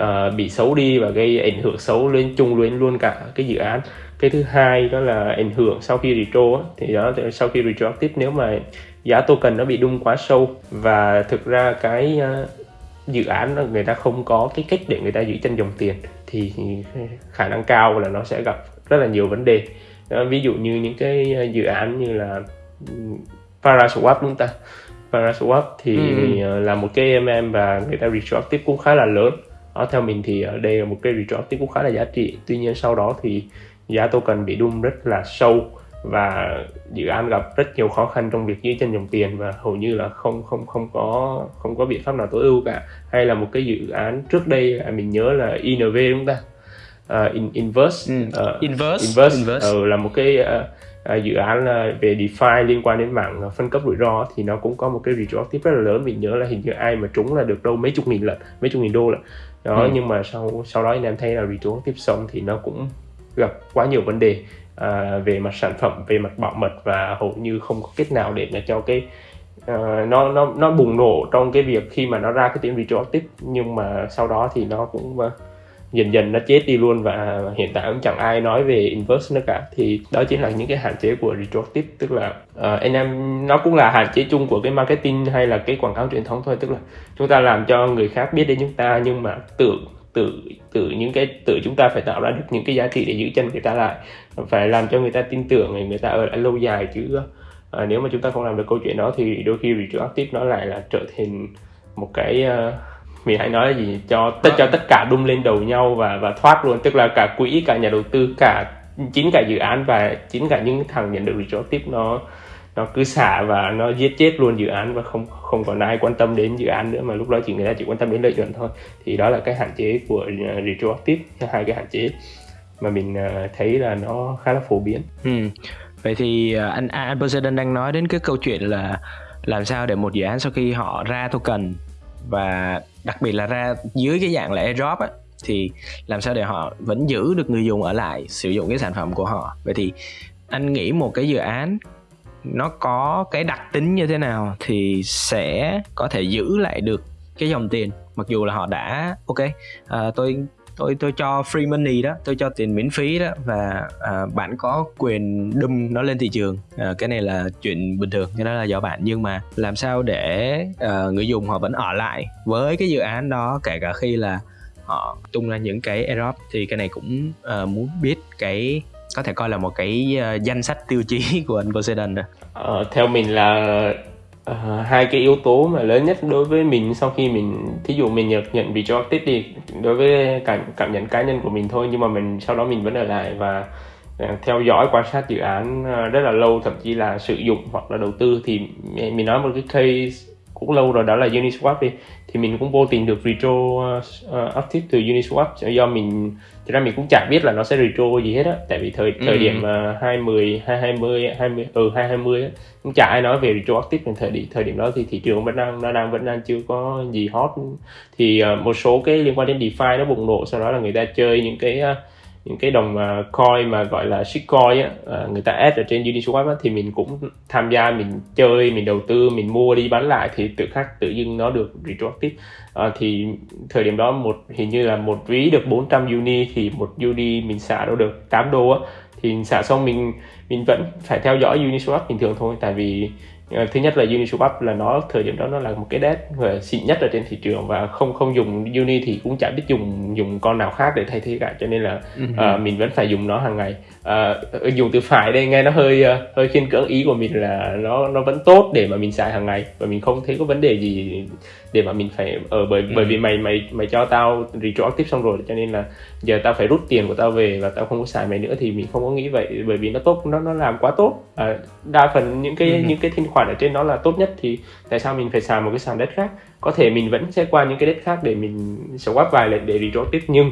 uh, bị xấu đi và gây ảnh hưởng xấu lên chung lên luôn cả cái dự án. Cái thứ hai đó là ảnh hưởng sau khi retro á, thì đó sau khi retroactive nếu mà giá token nó bị đung quá sâu và thực ra cái uh, dự án người ta không có cái cách để người ta giữ chân dòng tiền thì khả năng cao là nó sẽ gặp rất là nhiều vấn đề. Đó, ví dụ như những cái ờ, dự án như là Paraswap đúng ta? Paraswap thì ừ. là một cái MM và người ta retroactive cũng khá là lớn. Đó theo mình thì ở đây là một cái retroactive cũng khá là giá trị. Tuy nhiên sau đó thì giá token bị đung rất là sâu và dự án gặp rất nhiều khó khăn trong việc giữ chân dòng tiền và hầu như là không không không có không có biện pháp nào tối ưu cả hay là một cái dự án trước đây mình nhớ là INV đúng không ta uh, in, Inverse ừ. uh, Inverse Inverse, Inverse. Uh, là một cái uh, uh, dự án uh, về DeFi liên quan đến mạng uh, phân cấp rủi ro thì nó cũng có một cái retroactive rất là lớn mình nhớ là hình như ai mà trúng là được đâu mấy chục nghìn lần mấy chục nghìn đô lận đó ừ. nhưng mà sau sau đó anh em thấy là retroactive xong thì nó cũng gặp quá nhiều vấn đề à, về mặt sản phẩm về mặt bảo mật và hầu như không có cách nào để mà cho cái uh, nó nó nó bùng nổ trong cái việc khi mà nó ra cái tiếng retroactive. Nhưng mà sau đó thì nó cũng uh, dần dần nó chết đi luôn và hiện tại cũng chẳng ai nói về inverse nữa cả. Thì đó chính là những cái hạn chế của retroactive. Tức là uh, anh em nó cũng là hạn chế chung của cái marketing hay là cái quảng cáo truyền thống thôi. Tức là chúng ta làm cho người khác biết đến chúng ta nhưng mà tưởng tự tự những cái tự chúng ta phải tạo ra được những cái giá trị để giữ chân người ta lại. Phải làm cho người ta tin tưởng người ta ở lại lâu dài chứ à, nếu mà chúng ta không làm được câu chuyện đó thì đôi khi retroactive nó lại là trở thành một cái uh, mình hãy nói là gì cho tất cho tất cả đung lên đầu nhau và và thoát luôn. Tức là cả quỹ cả nhà đầu tư cả chính cả dự án và chính cả những thằng nhận được retroactive nó nó cứ xả và nó giết chết luôn dự án và không không còn ai quan tâm đến dự án nữa, mà lúc đó chỉ người ta chỉ quan tâm đến lợi nhuận thôi thì đó là cái hạn chế của à, retroactive hai cái hạn chế mà mình à, thấy là nó khá là phổ biến. Ừ. Vậy thì à, anh anh Poseidon đang nói đến cái câu chuyện là làm sao để một dự án sau khi họ ra token và đặc biệt là ra dưới cái dạng là airdrop á, thì làm sao để họ vẫn giữ được người dùng ở lại, sử dụng cái sản phẩm của họ vậy thì anh nghĩ một cái dự án nó có cái đặc tính như thế nào thì sẽ có thể giữ lại được cái dòng tiền mặc dù là họ đã ok uh, tôi tôi tôi cho free money đó tôi cho tiền miễn phí đó và à, bạn có quyền đâm nó lên thị trường. À, cái này là chuyện bình thường cái đó là do bạn. Nhưng mà làm sao để à, người dùng họ vẫn ở lại với cái dự án đó kể cả khi là họ tung ra những cái airdrop thì cái này cũng uh, muốn biết cái có thể coi là một cái uh, danh sách tiêu chí của anh Poseidon rồi. Ờ, theo mình là uh, hai cái yếu tố mà lớn nhất đối với mình sau khi mình thí dụ mình nhận nhận vị cho tít đi đối với cảm cảm nhận cá nhân của mình thôi nhưng mà mình sau đó mình vẫn ở lại và ờ, theo dõi quan sát dự án rất là lâu thậm chí là sử dụng hoặc là đầu tư thì mình nói một cái case cũng lâu rồi đó là Uniswap đi. Thì mình cũng vô tình được retro uh, active từ Uniswap. Do mình thực ra mình cũng chả biết là nó sẽ retro gì hết á. Tại vì thời thời ừ. điểm uh, 20 2020 20 ừ 2020 á cũng chả ai nói về retro active trong thời điểm thời điểm đó thì thị trường vẫn đang nó đang vẫn đang chưa có gì hot. Thì uh, một số cái liên quan đến DeFi nó bùng nổ sau đó là người ta chơi những cái uh, những cái đồng à, coin mà gọi là shitcoin á à, người ta add ở trên Uniswap á, thì mình cũng tham gia mình chơi mình đầu tư mình mua đi bán lại thì tự khắc tự dưng nó được retroactive. À, thì thời điểm đó một hình như là một ví được 400 uni thì một uni mình xả đâu được 8 đô á. Thì xả xong mình mình vẫn phải theo dõi Uniswap bình thường thôi tại vì thứ nhất là Uniswap là nó thời điểm đó nó là một cái desk xịn nhất ở trên thị trường và không không dùng Uni thì cũng chả biết dùng dùng con nào khác để thay thế cả. Cho nên là uh, mình vẫn phải dùng nó hàng ngày uh, dùng từ phải đây nghe nó hơi uh, hơi khiên cưỡng. Ý của mình là nó nó vẫn tốt để mà mình xài hàng ngày và mình không thấy có vấn đề gì để mà mình phải ở uh, bởi bởi vì mày mày mày cho tao retroactive xong rồi cho nên là giờ tao phải rút tiền của tao về và tao không có xài mày nữa thì mình không có nghĩ vậy bởi vì nó tốt nó nó làm quá tốt. À, đa phần những cái những cái thanh khoản ở trên nó là tốt nhất thì tại sao mình phải xài một cái sàn đất khác? Có thể mình vẫn sẽ qua những cái đất khác để mình swap vài lần để retroactive nhưng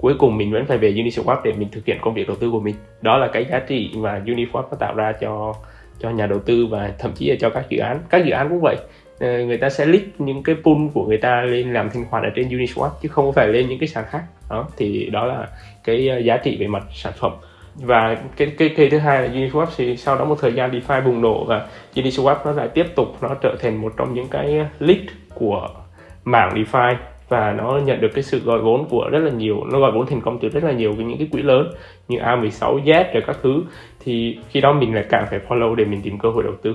cuối cùng mình vẫn phải về Uniswap để mình thực hiện công việc đầu tư của mình. Đó là cái giá trị mà Uniswap nó tạo ra cho cho nhà đầu tư và thậm chí là cho các dự án. Các dự án cũng vậy. Ờ, người ta sẽ list những cái pool của người ta lên làm thanh khoản ở trên Uniswap chứ không phải lên những cái sàn khác. Đó, thì đó là cái ờ, giá trị về mặt sản phẩm. Và cái cái cây thứ hai là Uniswap thì sau đó một thời gian DeFi bùng nổ và Uniswap nó lại tiếp tục nó trở thành một trong những cái lead của mảng DeFi và nó nhận được cái sự gọi vốn của rất là nhiều nó gọi vốn thành công từ rất là nhiều những cái quỹ lớn như A16Z rồi các thứ. Thì khi đó mình lại càng phải follow để mình tìm cơ hội đầu tư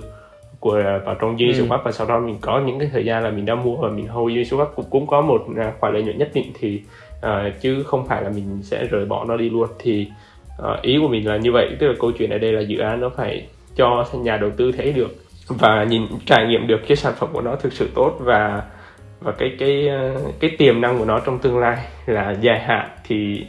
của vào trong Uniswap ừ. và sau đó mình có những cái thời gian là mình đã mua và mình hold Uniswap cũng, cũng có một à, khoản lợi nhuận nhất định thì uh, chứ không phải là mình sẽ rời bỏ nó đi luôn. Thì uh, ý của mình là như vậy. Tức là câu chuyện ở đây là dự án nó phải cho nhà đầu tư thấy được và nhìn trải nghiệm được cái sản phẩm của nó thực sự tốt và và cái cái ờ, cái tiềm năng của nó trong tương lai là dài hạn thì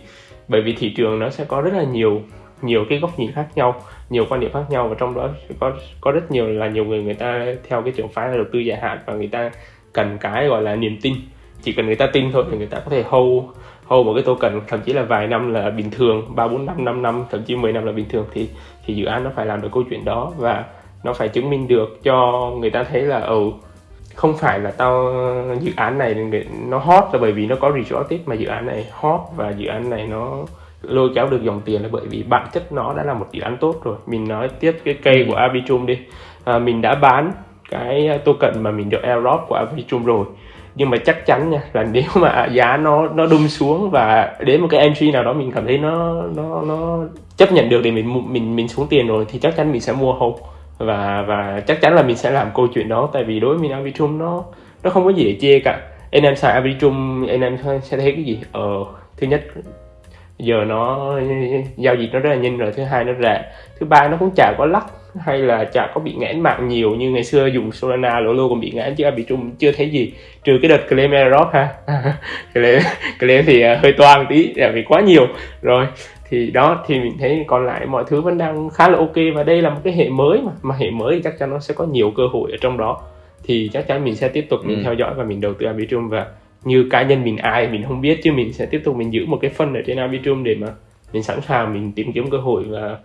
bởi vì thị trường nó sẽ có rất là nhiều nhiều cái góc nhìn khác nhau, nhiều quan điểm khác nhau và trong đó có có rất nhiều là nhiều người người ta theo cái trường phái là đầu tư dài hạn và người ta cần cái gọi là niềm tin. Chỉ cần người ta tin thôi thì người ta có thể hold hold một cái token, thậm chí là vài năm là bình thường, ba, bốn năm năm năm, thậm chí 10 năm là bình thường thì thì dự án nó phải làm được câu chuyện đó và nó phải chứng minh được cho người ta thấy là ừ không phải là tao dự án này nó hot là bởi vì nó có retroactive mà dự án này hot và dự án này nó lôi kéo được dòng tiền là bởi vì bản chất nó đã là một dự án tốt rồi. Mình nói tiếp cái cây của Arbitrum đi. À, mình đã bán cái token mà mình được airdrop của Arbitrum rồi. Nhưng mà chắc chắn nha là nếu mà giá nó nó đung xuống và đến một cái entry nào đó mình cảm thấy nó nó nó chấp nhận được thì mình mình mình xuống tiền rồi thì chắc chắn mình sẽ mua hold và và chắc chắn là mình sẽ làm câu chuyện đó tại vì đối với mình Arbitrum nó nó không có gì để chê cả. Anh em xài Arbitrum anh em sẽ thấy cái gì? Ờ thứ nhất giờ nó giao dịch nó rất là nhanh rồi thứ hai nó rẻ. Thứ ba nó cũng chả có lắc hay là chả có bị ngãn mạng nhiều như ngày xưa dùng Solana lỗ lô còn bị ngãn chứ Arbitrum chưa thấy gì. Trừ cái đợt claim airdrop ha. Claim, claim thì ờ, hơi toan tí vì quá nhiều. Rồi thì đó thì mình thấy còn lại mọi thứ vẫn đang khá là ok và đây là một cái hệ mới mà mà hệ mới thì chắc chắn nó sẽ có nhiều cơ hội ở trong đó. Thì chắc chắn mình sẽ tiếp tục mình ừ. theo dõi và mình đầu tư Arbitrum và như cá nhân mình ai mình không biết chứ mình sẽ tiếp tục mình giữ một cái phân ở trên Arbitrum để mà mình sẵn sàng mình tìm kiếm cơ hội và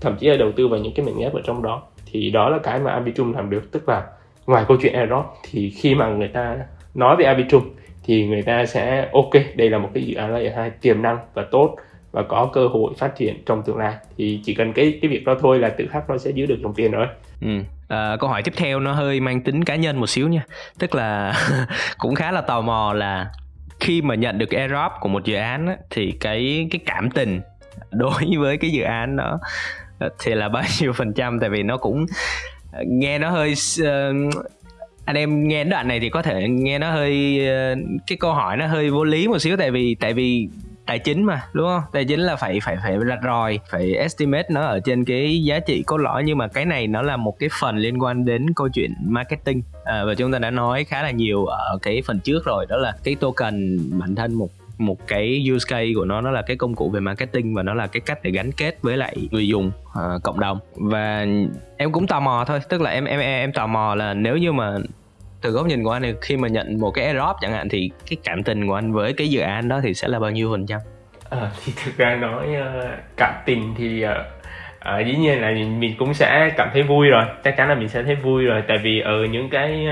thậm chí là đầu tư vào những cái mảnh ghép ở trong đó. Thì đó là cái mà Arbitrum làm được. Tức là ngoài câu chuyện airdrop thì khi mà người ta nói về Arbitrum thì người ta sẽ ok đây là một cái dự án layer hai tiềm năng và tốt và có cơ hội phát triển trong tương lai thì chỉ cần cái cái việc đó thôi là tự khắc nó sẽ giữ được dòng tiền rồi. Ừ. À, câu hỏi tiếp theo nó hơi mang tính cá nhân một xíu nha tức là cũng khá là tò mò là khi mà nhận được airdrop của một dự án á, thì cái cái cảm tình đối với cái dự án đó thì là bao nhiêu phần trăm tại vì nó cũng nghe nó hơi uh, anh em nghe đoạn này thì có thể nghe nó hơi uh, cái câu hỏi nó hơi vô lý một xíu tại vì tại vì tài chính mà đúng không? Tài chính là phải phải phải rạch ròi phải estimate nó ở trên cái giá trị cốt lõi. Nhưng mà cái này nó là một cái phần liên quan đến câu chuyện marketing. À, và chúng ta đã nói khá là nhiều ở cái phần trước rồi đó là cái token bản thân một một cái use case của nó nó là cái công cụ về marketing và nó là cái cách để gắn kết với lại người dùng uh, cộng đồng. Và em cũng tò mò thôi tức là em em em tò mò là nếu như mà từ góc nhìn của anh thì khi mà nhận một cái airdrop chẳng hạn thì cái cảm tình của anh với cái dự án đó thì sẽ là bao nhiêu phần trăm? À, thì thực ra nói uh, cảm tình thì uh, à, dĩ nhiên là mình cũng sẽ cảm thấy vui rồi. Chắc chắn là mình sẽ thấy vui rồi. Tại vì ở những cái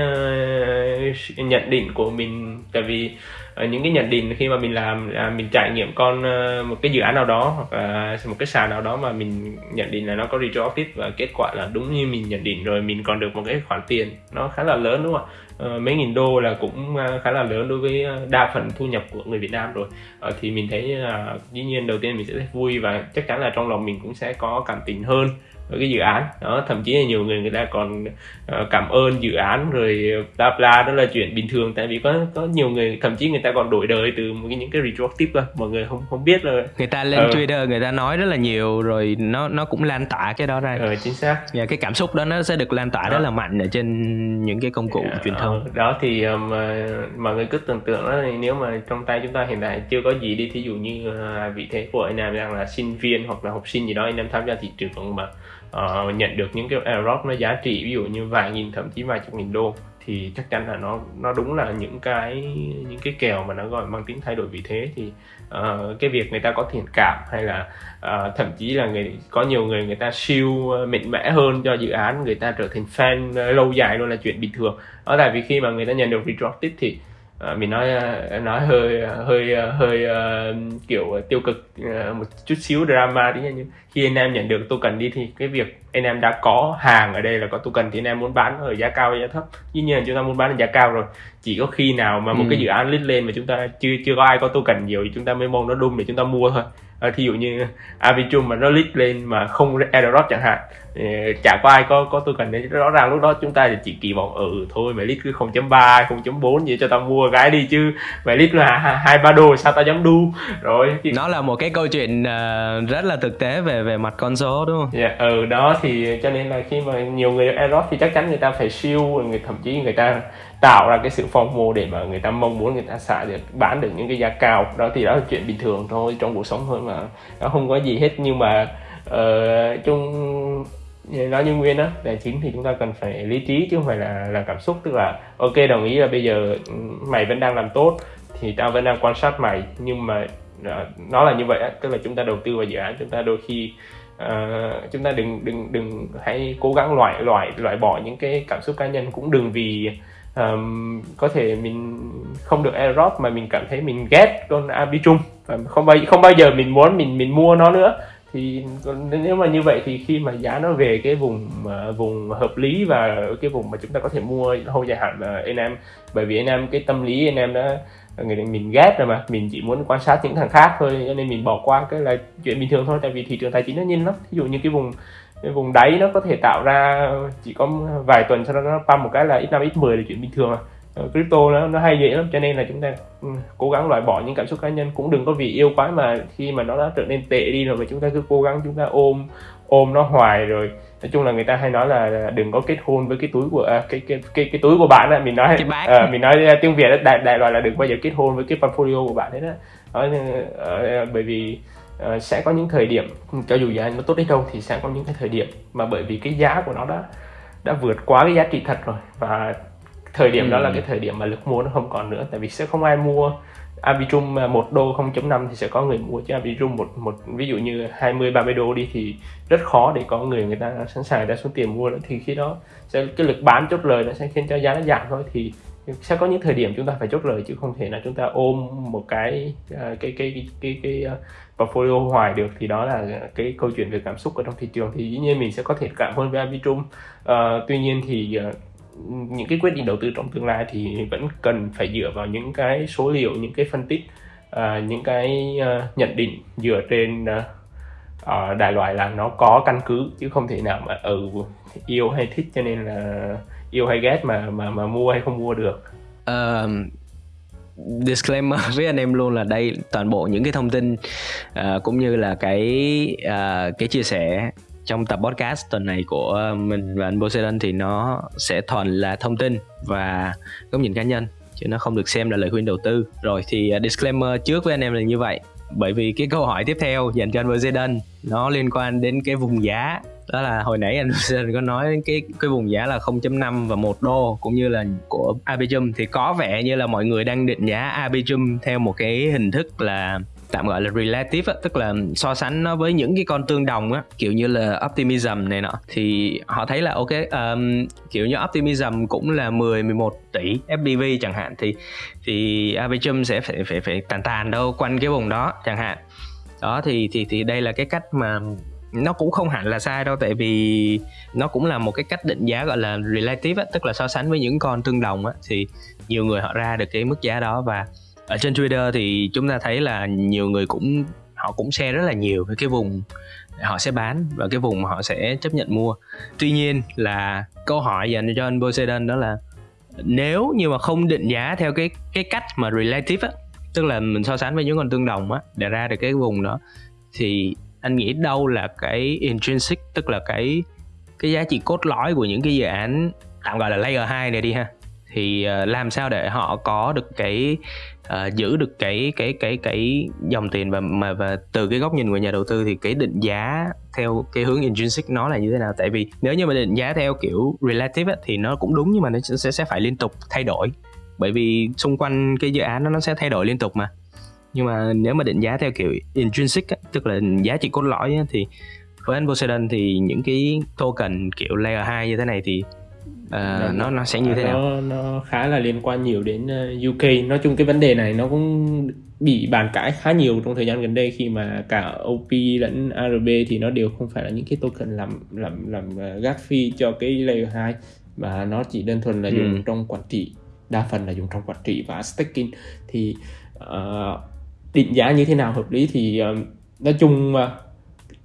uh, nhận định của mình tại vì ở những cái nhận định khi mà mình làm à, mình trải nghiệm con uh, một cái dự án nào đó hoặc là một cái sàn nào đó mà mình nhận định là nó có retroactive và kết quả là đúng như mình nhận định rồi mình còn được một cái khoản tiền nó khá là lớn đúng không ạ? Ờ, mấy nghìn đô là cũng à, khá là lớn đối với à, đa phần thu nhập của người Việt Nam rồi. Ờ, thì mình thấy là dĩ nhiên đầu tiên mình sẽ thấy vui và chắc chắn là trong lòng mình cũng sẽ có cảm tình hơn cái dự án. Đó thậm chí là nhiều người người ta còn uh, cảm ơn dự án rồi bla bla đó là chuyện bình thường. Tại vì có có nhiều người thậm chí người ta còn đổi đời từ cái những cái retroactive cơ. Mọi người không không biết là người ta lên uh, Twitter người ta nói rất là nhiều rồi nó nó cũng lan tỏa cái đó ra. Ờ, chính xác. Và dạ, cái cảm xúc đó nó sẽ được lan tỏa đó. rất là mạnh ở trên những cái công cụ yeah, truyền thông. đó thì um, mọi người cứ tưởng tượng đó nếu mà trong tay chúng ta hiện tại chưa có gì đi thí dụ như uh, vị thế của anh em đang là sinh viên hoặc là học sinh gì đó anh em tham gia thị trường mà uh, nhận được những cái airdrop nó giá trị ví dụ như vài nghìn thậm chí vài chục nghìn đô thì chắc chắn là nó nó đúng là những cái những cái kèo mà nó gọi mang tính thay đổi vị thế. Thì uh, cái việc người ta có thiện cảm hay là uh, thậm chí là người có nhiều người người ta siêu mạnh mẽ hơn cho dự án người ta trở thành fan lâu dài luôn là chuyện bình thường. Đó tại vì khi mà người ta nhận được retroactive thì à, mình nói ờ, nói hơi hơi hơi uh, kiểu tiêu cực uh, một chút xíu drama tí nhưng khi anh em nhận được token đi thì cái việc anh em đã có hàng ở đây là có token thì anh em muốn bán ở giá cao hay giá thấp. Dĩ nhiên là chúng ta muốn bán ở giá cao rồi. Chỉ có khi nào mà một ừ. cái dự án lít lên mà chúng ta chưa chưa có ai có token nhiều thì chúng ta mới mong nó đun để chúng ta mua thôi à, thí dụ như Arbitrum mà nó lít lên mà không airdrop chẳng hạn chả có ai có có tôi cần đấy rõ ràng lúc đó chúng ta chỉ kỳ vọng ừ thôi mày lít cứ 0.3 0.4 gì cho tao mua cái đi chứ. Mày lít là hai ba đô sao tao dám đu? Rồi thì... nó là một cái câu chuyện uh, rất là thực tế về về mặt con số đúng không? Dạ yeah, ừ đó thì cho nên là khi mà nhiều người airdrop thì chắc chắn người ta phải siêu người thậm chí người ta tạo ra cái sự phong mô để mà người ta mong muốn người ta xả được bán được những cái giá cao. Đó thì đó là chuyện bình thường thôi trong cuộc sống thôi mà. Nó không có gì hết nhưng mà uh, chung nói như nguyên đó tài chính thì chúng ta cần phải lý trí chứ không phải là là cảm xúc. Tức là ok đồng ý là bây giờ ừ, mày vẫn đang làm tốt thì tao vẫn đang quan sát mày. Nhưng mà ờ, nó là như vậy tức là chúng ta đầu tư vào dự án chúng ta đôi khi uh, chúng ta đừng đừng đừng hãy cố gắng loại loại loại bỏ những cái cảm xúc cá nhân. Cũng đừng vì um, có thể mình không được airdrop mà mình cảm thấy mình ghét con arbitrum và không bao không bao giờ mình muốn mình mình mua nó nữa. Thì nếu mà như vậy thì khi mà giá nó về cái vùng uh, vùng hợp lý và cái vùng mà chúng ta có thể mua lâu dài hạn là anh em bởi vì anh em cái tâm lý anh em đã người mình ghét rồi mà mình chỉ muốn quan sát những thằng khác thôi cho nên mình bỏ qua cái là chuyện bình thường thôi tại vì thị trường tài chính nó nhanh lắm. Ví dụ như cái vùng cái vùng đáy nó có thể tạo ra chỉ có vài tuần sau đó nó pump một cái là x 5 x 10 là chuyện bình thường mà ờ, crypto nó nó hay dễ lắm cho nên là chúng ta ừ, cố gắng loại bỏ những cảm xúc cá nhân. Cũng đừng có vì yêu quá mà khi mà nó đã trở nên tệ đi rồi mà chúng ta cứ cố gắng chúng ta ôm ôm nó hoài rồi. Nói chung là người ta hay nói là đừng có kết hôn với cái túi của à, cái, cái cái cái túi của bạn á mình nói à, mình nói tiếng việt đại đại loại là đừng bao giờ kết hôn với cái portfolio của bạn đó, đó uh, bởi vì uh, sẽ có những thời điểm cho dù giá nó tốt đến đâu thì sẽ có những cái thời điểm mà bởi vì cái giá của nó đã đã vượt quá cái giá trị thật rồi và thời điểm ừ. đó là ừ. cái thời điểm mà lực mua nó không còn nữa tại vì sẽ không ai mua Arbitrum một đô 0.5 thì sẽ có người mua chứ Arbitrum một một ví dụ như 20 30 đô đi thì rất khó để có người người ta sẵn sàng ra số tiền mua nữa thì khi đó sẽ cái lực bán chốt lời nó sẽ khiến cho giá nó giảm thôi thì sẽ có những thời điểm chúng ta phải chốt lời chứ không thể là chúng ta ôm một cái uh, cái cái cái cái, cái và portfolio hoài được thì đó là cái câu chuyện về cảm xúc ở trong thị trường. Thì dĩ nhiên mình sẽ có thể cảm hơn với Arbitrum uh, ờ, tuy nhiên thì uh, những cái quyết định đầu tư trong tương lai thì vẫn cần phải dựa vào những cái số liệu những cái phân tích uh, những cái uh, nhận định dựa trên uh, uh, đại loại là nó có căn cứ chứ không thể nào mà ừ yêu hay thích cho nên là yêu hay ghét mà mà mà mua hay không mua được. Uh, disclaimer với anh em luôn là đây toàn bộ những cái thông tin uh, cũng như là cái uh, cái chia sẻ trong tập podcast tuần này của mình và anh Poseidon thì nó sẽ thuần là thông tin và góc nhìn cá nhân chứ nó không được xem là lời khuyên đầu tư. Rồi thì uh, disclaimer trước với anh em là như vậy bởi vì cái câu hỏi tiếp theo dành cho anh Poseidon nó liên quan đến cái vùng giá đó là hồi nãy anh có nói cái cái vùng giá là 0.5 và 1 đô cũng như là của Arbitrum thì có vẻ như là mọi người đang định giá Arbitrum theo một cái hình thức là tạm gọi là relative á, tức là so sánh nó với những cái con tương đồng á kiểu như là optimism này nọ. Thì họ thấy là ok um, kiểu như optimism cũng là 10 11 tỷ FPV chẳng hạn. Thì thì Arbitrum sẽ phải phải phải tàn tàn đâu quanh cái vùng đó chẳng hạn. Đó thì thì thì đây là cái cách mà nó cũng không hẳn là sai đâu tại vì nó cũng là một cái cách định giá gọi là relative á, tức là so sánh với những con tương đồng á. Thì nhiều người họ ra được cái mức giá đó và ở trên Twitter thì chúng ta thấy là nhiều người cũng họ cũng share rất là nhiều về cái vùng họ sẽ bán và cái vùng mà họ sẽ chấp nhận mua. Tuy nhiên là câu hỏi dành cho anh Poseidon đó là nếu như mà không định giá theo cái cái cách mà relative á tức là mình so sánh với những con tương đồng á để ra được cái vùng đó thì anh nghĩ đâu là cái intrinsic tức là cái cái giá trị cốt lõi của những cái dự án tạm gọi là layer 2 này đi ha. Thì uh, làm sao để họ có được cái uh, giữ được cái cái cái cái dòng tiền và mà và từ cái góc nhìn của nhà đầu tư thì cái định giá theo cái hướng intrinsic nó là như thế nào? Tại vì nếu như mà định giá theo kiểu relative ấy, thì nó cũng đúng nhưng mà nó sẽ sẽ phải liên tục thay đổi. Bởi vì xung quanh cái dự án nó nó sẽ thay đổi liên tục mà nhưng mà nếu mà định giá theo kiểu intrinsic á, tức là giá trị cốt lõi á, thì với anh Poseidon thì những cái token kiểu layer 2 như thế này thì uh, nó nó sẽ như thế nó, nào? nó khá là liên quan nhiều đến ờ, UK nói chung cái vấn đề này nó cũng bị bàn cãi khá nhiều trong thời gian gần đây khi mà cả OP lẫn ARB thì nó đều không phải là những cái token làm làm làm ờ, gác phi cho cái layer 2 mà nó chỉ đơn thuần là ừ. dùng trong quản trị đa phần là dùng trong quản trị và staking. Thì uh, định giá như thế nào hợp lý thì uh, nói chung uh,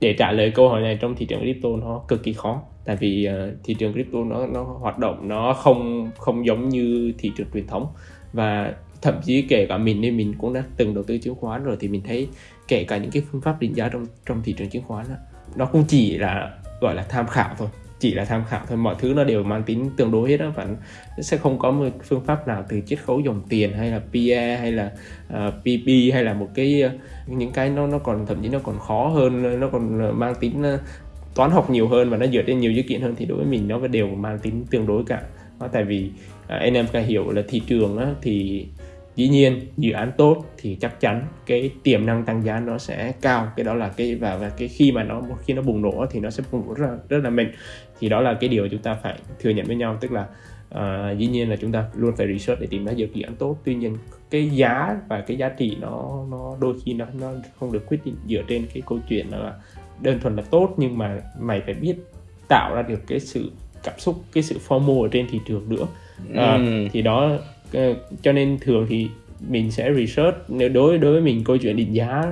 để trả lời câu hỏi này trong thị trường crypto nó cực kỳ khó. Tại vì uh, thị trường crypto nó nó hoạt động nó không không giống như thị trường truyền thống. Và thậm chí kể cả mình nên mình cũng đã từng đầu tư chứng khoán rồi thì mình thấy kể cả những cái phương pháp định giá trong trong thị trường chứng khoán đó, nó cũng chỉ là gọi là tham khảo thôi chỉ là tham khảo thôi. Mọi thứ nó đều mang tính tương đối hết đó và nó sẽ không có một phương pháp nào từ chiết khấu dòng tiền hay là PE hay là ờ, uh, PP hay là một cái uh, những cái nó nó còn thậm chí nó còn khó hơn nó còn mang tính uh, toán học nhiều hơn và nó dựa trên nhiều dữ kiện hơn thì đối với mình nó đều mang tính tương đối cả. Đó, tại vì uh, anh em phải hiểu là thị trường á, thì dĩ nhiên dự án tốt thì chắc chắn cái tiềm năng tăng giá nó sẽ cao. Cái đó là cái và và cái khi mà nó khi nó bùng nổ thì nó sẽ bùng nổ rất là rất là mạnh. Thì đó là cái điều chúng ta phải thừa nhận với nhau tức là uh, dĩ nhiên là chúng ta luôn phải research để tìm ra dự án tốt. Tuy nhiên cái giá và cái giá trị nó nó đôi khi nó nó không được quyết định dựa trên cái câu chuyện là đơn thuần là tốt nhưng mà mày phải biết tạo ra được cái sự cảm xúc cái sự formal ở trên thị trường nữa. À, ừ. thì đó Ờ, cho nên thường thì mình sẽ research. Nếu đối đối với mình câu chuyện định giá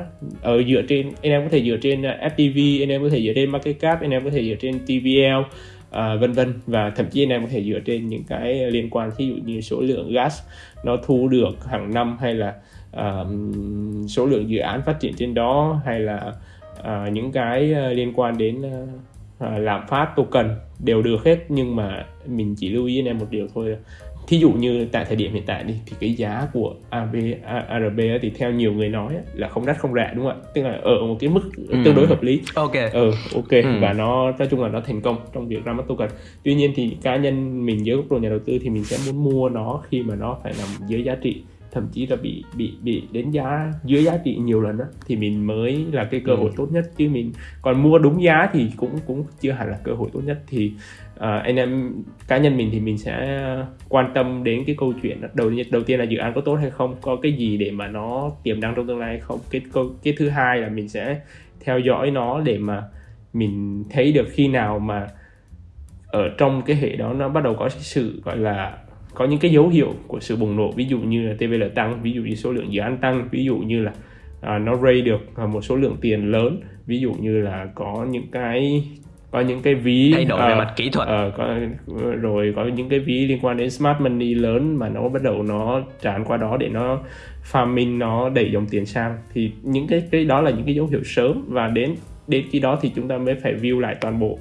ở dựa trên anh em có thể dựa trên ờ, FTV anh em có thể dựa trên market cap anh em có thể dựa trên TVL à, ờ, vân vân. Và thậm chí anh em có thể dựa trên những cái liên quan ví dụ như số lượng gas nó thu được hàng năm hay là uh, số lượng dự án phát triển trên đó hay là uh, những cái liên quan đến uh, lạm phát token đều được hết. Nhưng mà mình chỉ lưu ý anh em một điều thôi thí dụ như tại thời điểm hiện tại đi thì cái giá của AB, ARB thì theo nhiều người nói là không đắt không rẻ đúng không ạ? Tức là ở một cái mức ừ. tương đối hợp lý. Ok. Ừ ok. Ừ. và nó nói chung là nó thành công trong việc ra mắt token. Tuy nhiên thì cá nhân mình dưới góc độ nhà đầu tư thì mình sẽ muốn mua nó khi mà nó phải nằm dưới giá trị thậm chí là bị bị bị đến giá dưới giá trị nhiều lần đó thì mình mới là cái cơ hội ừ. tốt nhất. Chứ mình còn mua đúng giá thì cũng cũng chưa hẳn là cơ hội tốt nhất. Thì uh, anh em cá nhân mình thì mình sẽ quan tâm đến cái câu chuyện đầu đầu tiên là dự án có tốt hay không có cái gì để mà nó tiềm năng trong tương lai hay không. Cái câu cái thứ hai là mình sẽ theo dõi nó để mà mình thấy được khi nào mà ở trong cái hệ đó nó bắt đầu có sự gọi là có những cái dấu hiệu của sự bùng nổ. Ví dụ như là TVL tăng ví dụ như số lượng dự án tăng ví dụ như là à, nó raise được một số lượng tiền lớn ví dụ như là có những cái có những cái ví thay đổi uh, về mặt kỹ thuật. uh, có, rồi có những cái ví liên quan đến smart money lớn mà nó bắt đầu nó tràn qua đó để nó farming nó đẩy dòng tiền sang. Thì những cái cái đó là những cái dấu hiệu sớm và đến đến khi đó thì chúng ta mới phải view lại toàn bộ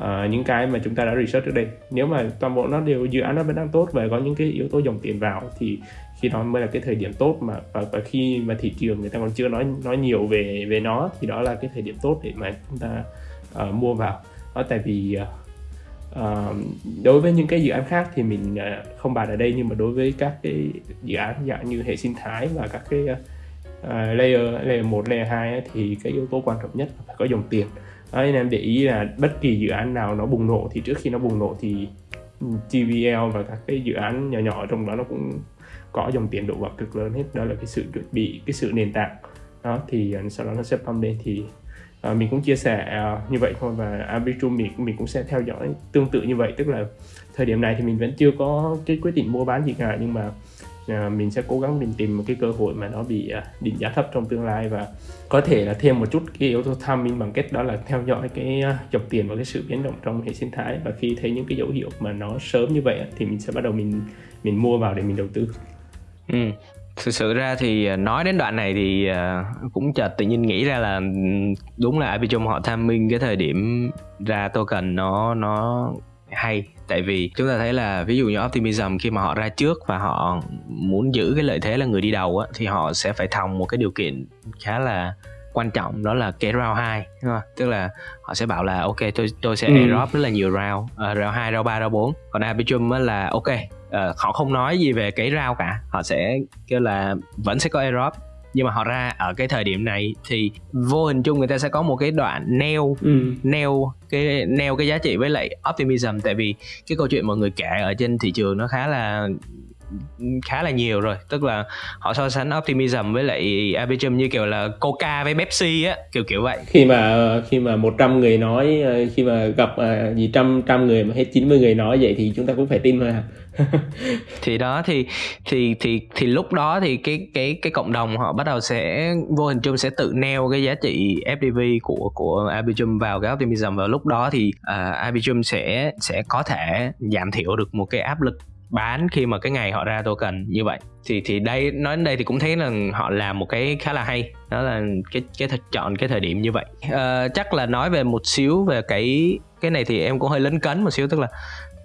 uh, những cái mà chúng ta đã research trước đây. Nếu mà toàn bộ nó đều dự án nó vẫn đang tốt và có những cái yếu tố dòng tiền vào thì khi đó mới là cái thời điểm tốt mà và, và khi mà thị trường người ta còn chưa nói nói nhiều về về nó thì đó là cái thời điểm tốt để mà chúng ta uh, mua vào đó tại vì uh, đối với những cái dự án khác thì mình uh, không bàn ở đây nhưng mà đối với các cái dự án dạng như hệ sinh thái và các cái uh, layer layer 1, layer 2 thì cái yếu tố quan trọng nhất là phải có dòng tiền. Đó, nên em để ý là bất kỳ dự án nào nó bùng nổ thì trước khi nó bùng nổ thì ừ, TVL và các cái dự án nhỏ nhỏ trong đó nó cũng có dòng tiền đổ vào cực lớn hết. Đó là cái sự chuẩn bị cái sự nền tảng. Đó thì uh, sau đó nó sẽ pump lên thì à, mình cũng chia sẻ uh, như vậy thôi và Arbitrum mình mình cũng sẽ theo dõi tương tự như vậy tức là thời điểm này thì mình vẫn chưa có cái quyết định mua bán gì cả nhưng mà uh, mình sẽ cố gắng mình tìm một cái cơ hội mà nó bị uh, định giá thấp trong tương lai và có thể là thêm một chút cái yếu tố timing bằng cách đó là theo dõi cái uh, dòng tiền và cái sự biến động trong hệ sinh thái và khi thấy những cái dấu hiệu mà nó sớm như vậy thì mình sẽ bắt đầu mình mình mua vào để mình đầu tư. Ừ thực sự ra thì à, nói đến đoạn này thì à, cũng chợt tự nhiên nghĩ ra là đúng là Arbitrum họ tham minh cái thời điểm ra token nó nó hay tại vì chúng ta thấy là ví dụ như Optimism khi mà họ ra trước và họ muốn giữ cái lợi thế là người đi đầu á thì họ sẽ phải thòng một cái điều kiện khá là quan trọng đó là cái round 2 đúng không? tức là họ sẽ bảo là ok tôi tôi sẽ ừ. airdrop rất là nhiều round uh, round 2, round 3, round 4 còn Arbitrum là ok uh, họ không nói gì về cái rau cả. Họ sẽ kêu là vẫn sẽ có airdrop nhưng mà họ ra ở cái thời điểm này thì vô hình chung người ta sẽ có một cái đoạn neo ừ. neo cái neo cái giá trị với lại optimism. Tại vì cái câu chuyện mọi người kể ở trên thị trường nó khá là khá là nhiều rồi. Tức là họ so sánh optimism với lại arbitrum như kiểu là coca với pepsi á kiểu kiểu vậy. Khi mà khi mà 100 người nói khi mà gặp uh, gì trăm trăm người mà hết 90 người nói vậy thì chúng ta cũng phải tin thôi thì đó thì thì thì thì lúc đó thì cái cái cái cộng đồng họ bắt đầu sẽ vô hình chung sẽ tự neo cái giá trị FDV của của Arbitrum vào cái optimism. Và lúc đó thì à, uh, Arbitrum sẽ sẽ có thể giảm thiểu được một cái áp lực bán khi mà cái ngày họ ra token như vậy. Thì thì đây nói đến đây thì cũng thấy là họ làm một cái khá là hay. Đó là cái cái thật chọn cái thời điểm như vậy. Uh, chắc là nói về một xíu về cái cái này thì em cũng hơi lấn cấn một xíu tức là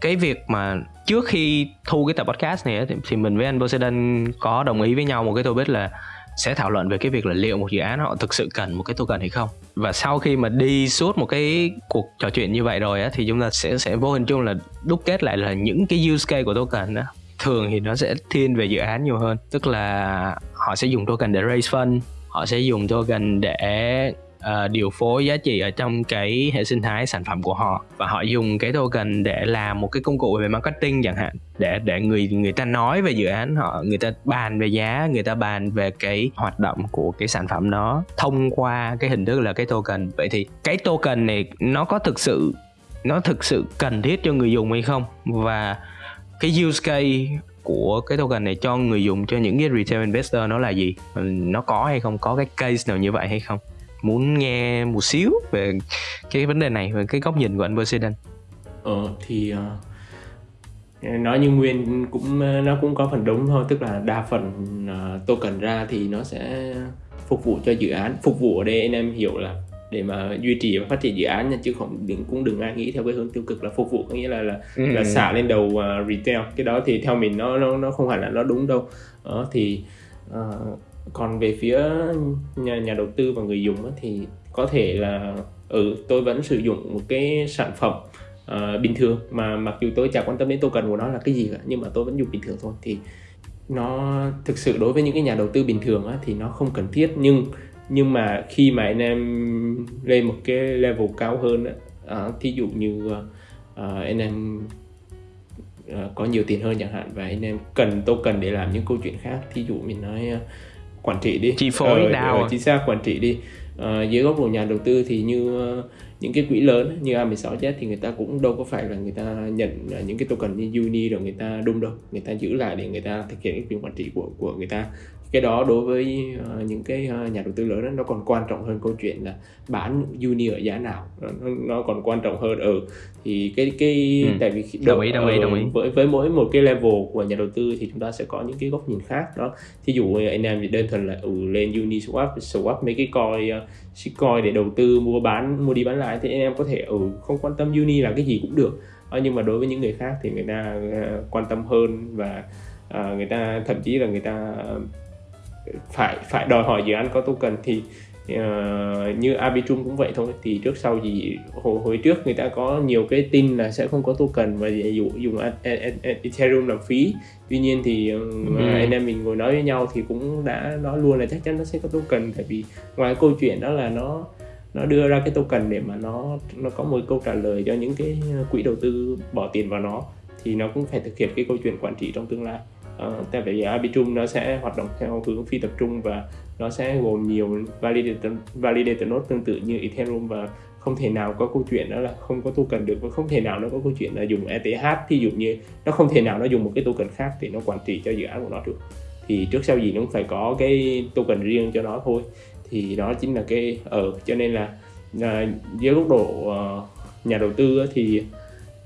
cái việc mà trước khi thu cái tập podcast này thì, thì mình với anh Poseidon có đồng ý với nhau một cái tôi biết là sẽ thảo luận về cái việc là liệu một dự án họ thực sự cần một cái token hay không. Và sau khi mà đi suốt một cái cuộc trò chuyện như vậy rồi á thì chúng ta sẽ sẽ vô hình chung là đúc kết lại là những cái use case của token đó. Thường thì nó sẽ thiên về dự án nhiều hơn. Tức là họ sẽ dùng token để raise fund họ sẽ dùng token để uh, điều phối giá trị ở trong cái hệ sinh thái sản phẩm của họ. Và họ dùng cái token để làm một cái công cụ về marketing chẳng hạn để để người người ta nói về dự án họ người ta bàn về giá người ta bàn về cái hoạt động của cái sản phẩm đó thông qua cái hình thức là cái token. Vậy thì cái token này nó có thực sự nó thực sự cần thiết cho người dùng hay không? Và cái use case của cái token này cho người dùng cho những cái retail investor nó là gì? Nó có hay không? Có cái case nào như vậy hay không? Muốn nghe một xíu về cái vấn đề này về cái góc nhìn của anh Poseidon ờ thì uh, nói như nguyên cũng nó cũng có phần đúng thôi tức là đa phần uh, token ra thì nó sẽ phục vụ cho dự án phục vụ ở đây anh em hiểu là để mà duy trì và phát triển dự án nha chứ không đừng cũng đừng ai nghĩ theo cái hướng tiêu cực là phục vụ có nghĩa là là ừ. là xả lên đầu uh, retail. Cái đó thì theo mình nó nó nó không hẳn là nó đúng đâu. Đó thì uh, còn về phía nhà nhà đầu tư và người dùng thì có thể là ừ tôi vẫn sử dụng một cái sản phẩm uh, bình thường. Mà mặc dù tôi chẳng quan tâm đến token của nó là cái gì cả nhưng mà tôi vẫn dùng bình thường thôi. Thì nó thực sự đối với những cái nhà đầu tư bình thường á, thì nó không cần thiết. Nhưng nhưng mà khi mà anh em lên một cái level cao hơn á, ờ, thí dụ như uh, anh em uh, có nhiều tiền hơn chẳng hạn và anh em cần token để làm những câu chuyện khác thí dụ mình nói uh, quản trị đi. Chi phối ờ, đào ờ, chính xác quản trị đi. Ờ, dưới góc độ nhà đầu tư thì như uh, những cái quỹ lớn như A16Z thì người ta cũng đâu có phải là người ta nhận những cái token như Uni rồi người ta đung đâu. Người ta giữ lại để người ta thực hiện cái quyền quản trị của của người ta cái đó đối với uh, những cái uh, nhà đầu tư lớn đó, nó còn quan trọng hơn câu chuyện là bán uni ở giá nào nó, nó còn quan trọng hơn ở ừ. thì cái cái ừ. tại vì đồng ý đồng ý đồng ý với với mỗi một cái level của nhà đầu tư thì chúng ta sẽ có những cái góc nhìn khác đó thí dụ anh em thì đơn thuần là ừ, lên uni swap swap mấy cái coin uh, shitcoin để đầu tư mua bán mua đi bán lại thì anh em có thể ừ không quan tâm uni là cái gì cũng được uh, nhưng mà đối với những người khác thì người ta uh, quan tâm hơn và uh, người ta thậm chí là người ta phải phải đòi hỏi dự án có token thì uh, như Arbitrum cũng vậy thôi. Thì trước sau gì hồi, hồi trước người ta có nhiều cái tin là sẽ không có token và dụ dùng Ethereum làm phí. Tuy nhiên thì ừ. anh em mình ngồi nói với nhau thì cũng đã nói luôn là chắc chắn nó sẽ có token. Tại vì ngoài câu chuyện đó là nó nó đưa ra cái token để mà nó nó có một câu trả lời cho những cái quỹ đầu tư bỏ tiền vào nó thì nó cũng phải thực hiện cái câu chuyện quản trị trong tương lai Ờ, uh, tại vì Arbitrum nó sẽ hoạt động theo hướng phi tập trung và nó sẽ gồm nhiều validator, validator node tương tự như Ethereum và không thể nào có câu chuyện đó là không có token được và không thể nào nó có câu chuyện là dùng ETH ví dụ như nó không thể nào nó dùng một cái token khác để nó quản trị cho dự án của nó được. Thì trước sau gì nó cũng phải có cái token riêng cho nó thôi. Thì đó chính là cái ở ừ, cho nên là ờ, dưới góc độ uh, nhà đầu tư thì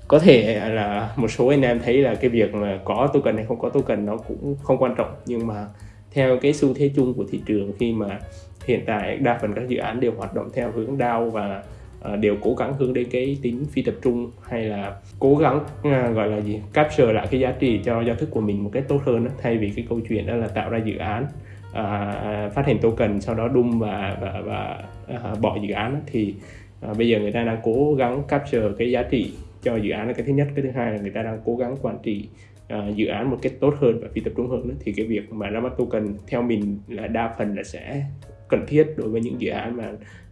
có thể là một số anh em thấy là cái việc mà có token hay không có token nó cũng không quan trọng nhưng mà theo cái xu thế chung của thị trường khi mà hiện tại đa phần các dự án đều hoạt động theo hướng DAO và ờ, đều cố gắng hướng đến cái tính phi tập trung hay là cố gắng à, gọi là gì capture lại cái giá trị cho giao thức của mình một cách tốt hơn đó, thay vì cái câu chuyện đó là tạo ra dự án à, phát hành token sau đó đun và và, và à, bỏ dự án đó, thì à, bây giờ người ta đang cố gắng capture cái giá trị cho dự án là cái thứ nhất cái thứ hai là người ta đang cố gắng quản trị uh, dự án một cách tốt hơn và phi tập trung hơn đó. thì cái việc mà ra mắt token theo mình là đa phần là sẽ cần thiết đối với những dự án mà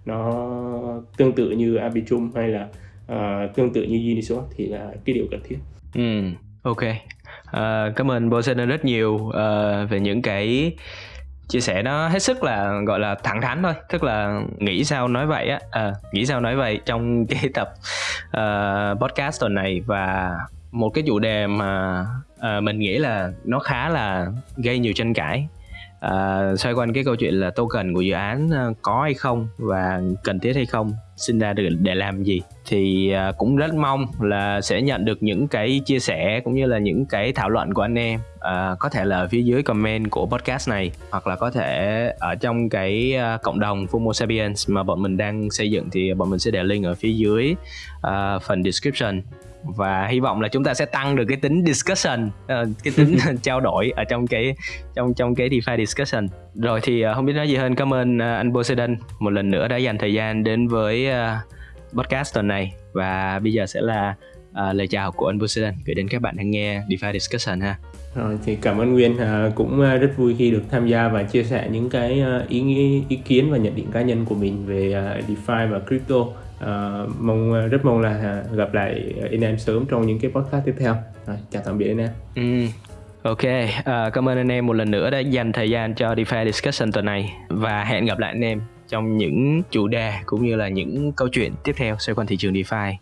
nó tương tự như Arbitrum hay là uh, tương tự như Uniswap thì là cái điều cần thiết. Ừ, ok. Uh, cảm ơn Bosen rất nhiều uh, về những cái chia sẻ nó hết sức là gọi là thẳng thắn thôi. Tức là nghĩ sao nói vậy á. À, nghĩ sao nói vậy trong cái tập uh, podcast tuần này. Và một cái chủ đề mà uh, mình nghĩ là nó khá là gây nhiều tranh cãi uh, xoay quanh cái câu chuyện là token của dự án à, có hay không và cần thiết hay không sinh ra được để làm gì thì uh, cũng rất mong là sẽ nhận được những cái chia sẻ cũng như là những cái thảo luận của anh em. Uh, có thể là ở phía dưới comment của podcast này hoặc là có thể ở trong cái uh, cộng đồng Fumo Sapiens mà bọn mình đang xây dựng thì bọn mình sẽ để link ở phía dưới uh, phần description và hy vọng là chúng ta sẽ tăng được cái tính discussion uh, cái tính trao đổi ở trong cái trong trong cái DeFi discussion. Rồi thì uh, không biết nói gì hơn. Cảm ơn uh, anh Poseidon một lần nữa đã dành thời gian đến với uh, podcast tuần này. Và bây giờ sẽ là uh, lời chào của anh Poseidon. Gửi đến các bạn đang nghe DeFi discussion ha. Rồi thì cảm ơn Nguyên à, cũng rất vui khi được tham gia và chia sẻ những cái ý ý kiến và nhận định cá nhân của mình về DeFi và crypto uh, mong ờ, rất mong là ờ, gặp lại anh em sớm trong những cái podcast tiếp theo rồi, chào tạm biệt anh em ừ. Ok, uh, cảm ơn anh em một lần nữa đã dành thời gian cho DeFi Discussion tuần này và hẹn gặp lại anh em trong những chủ đề cũng như là những câu chuyện tiếp theo xoay quanh thị trường DeFi.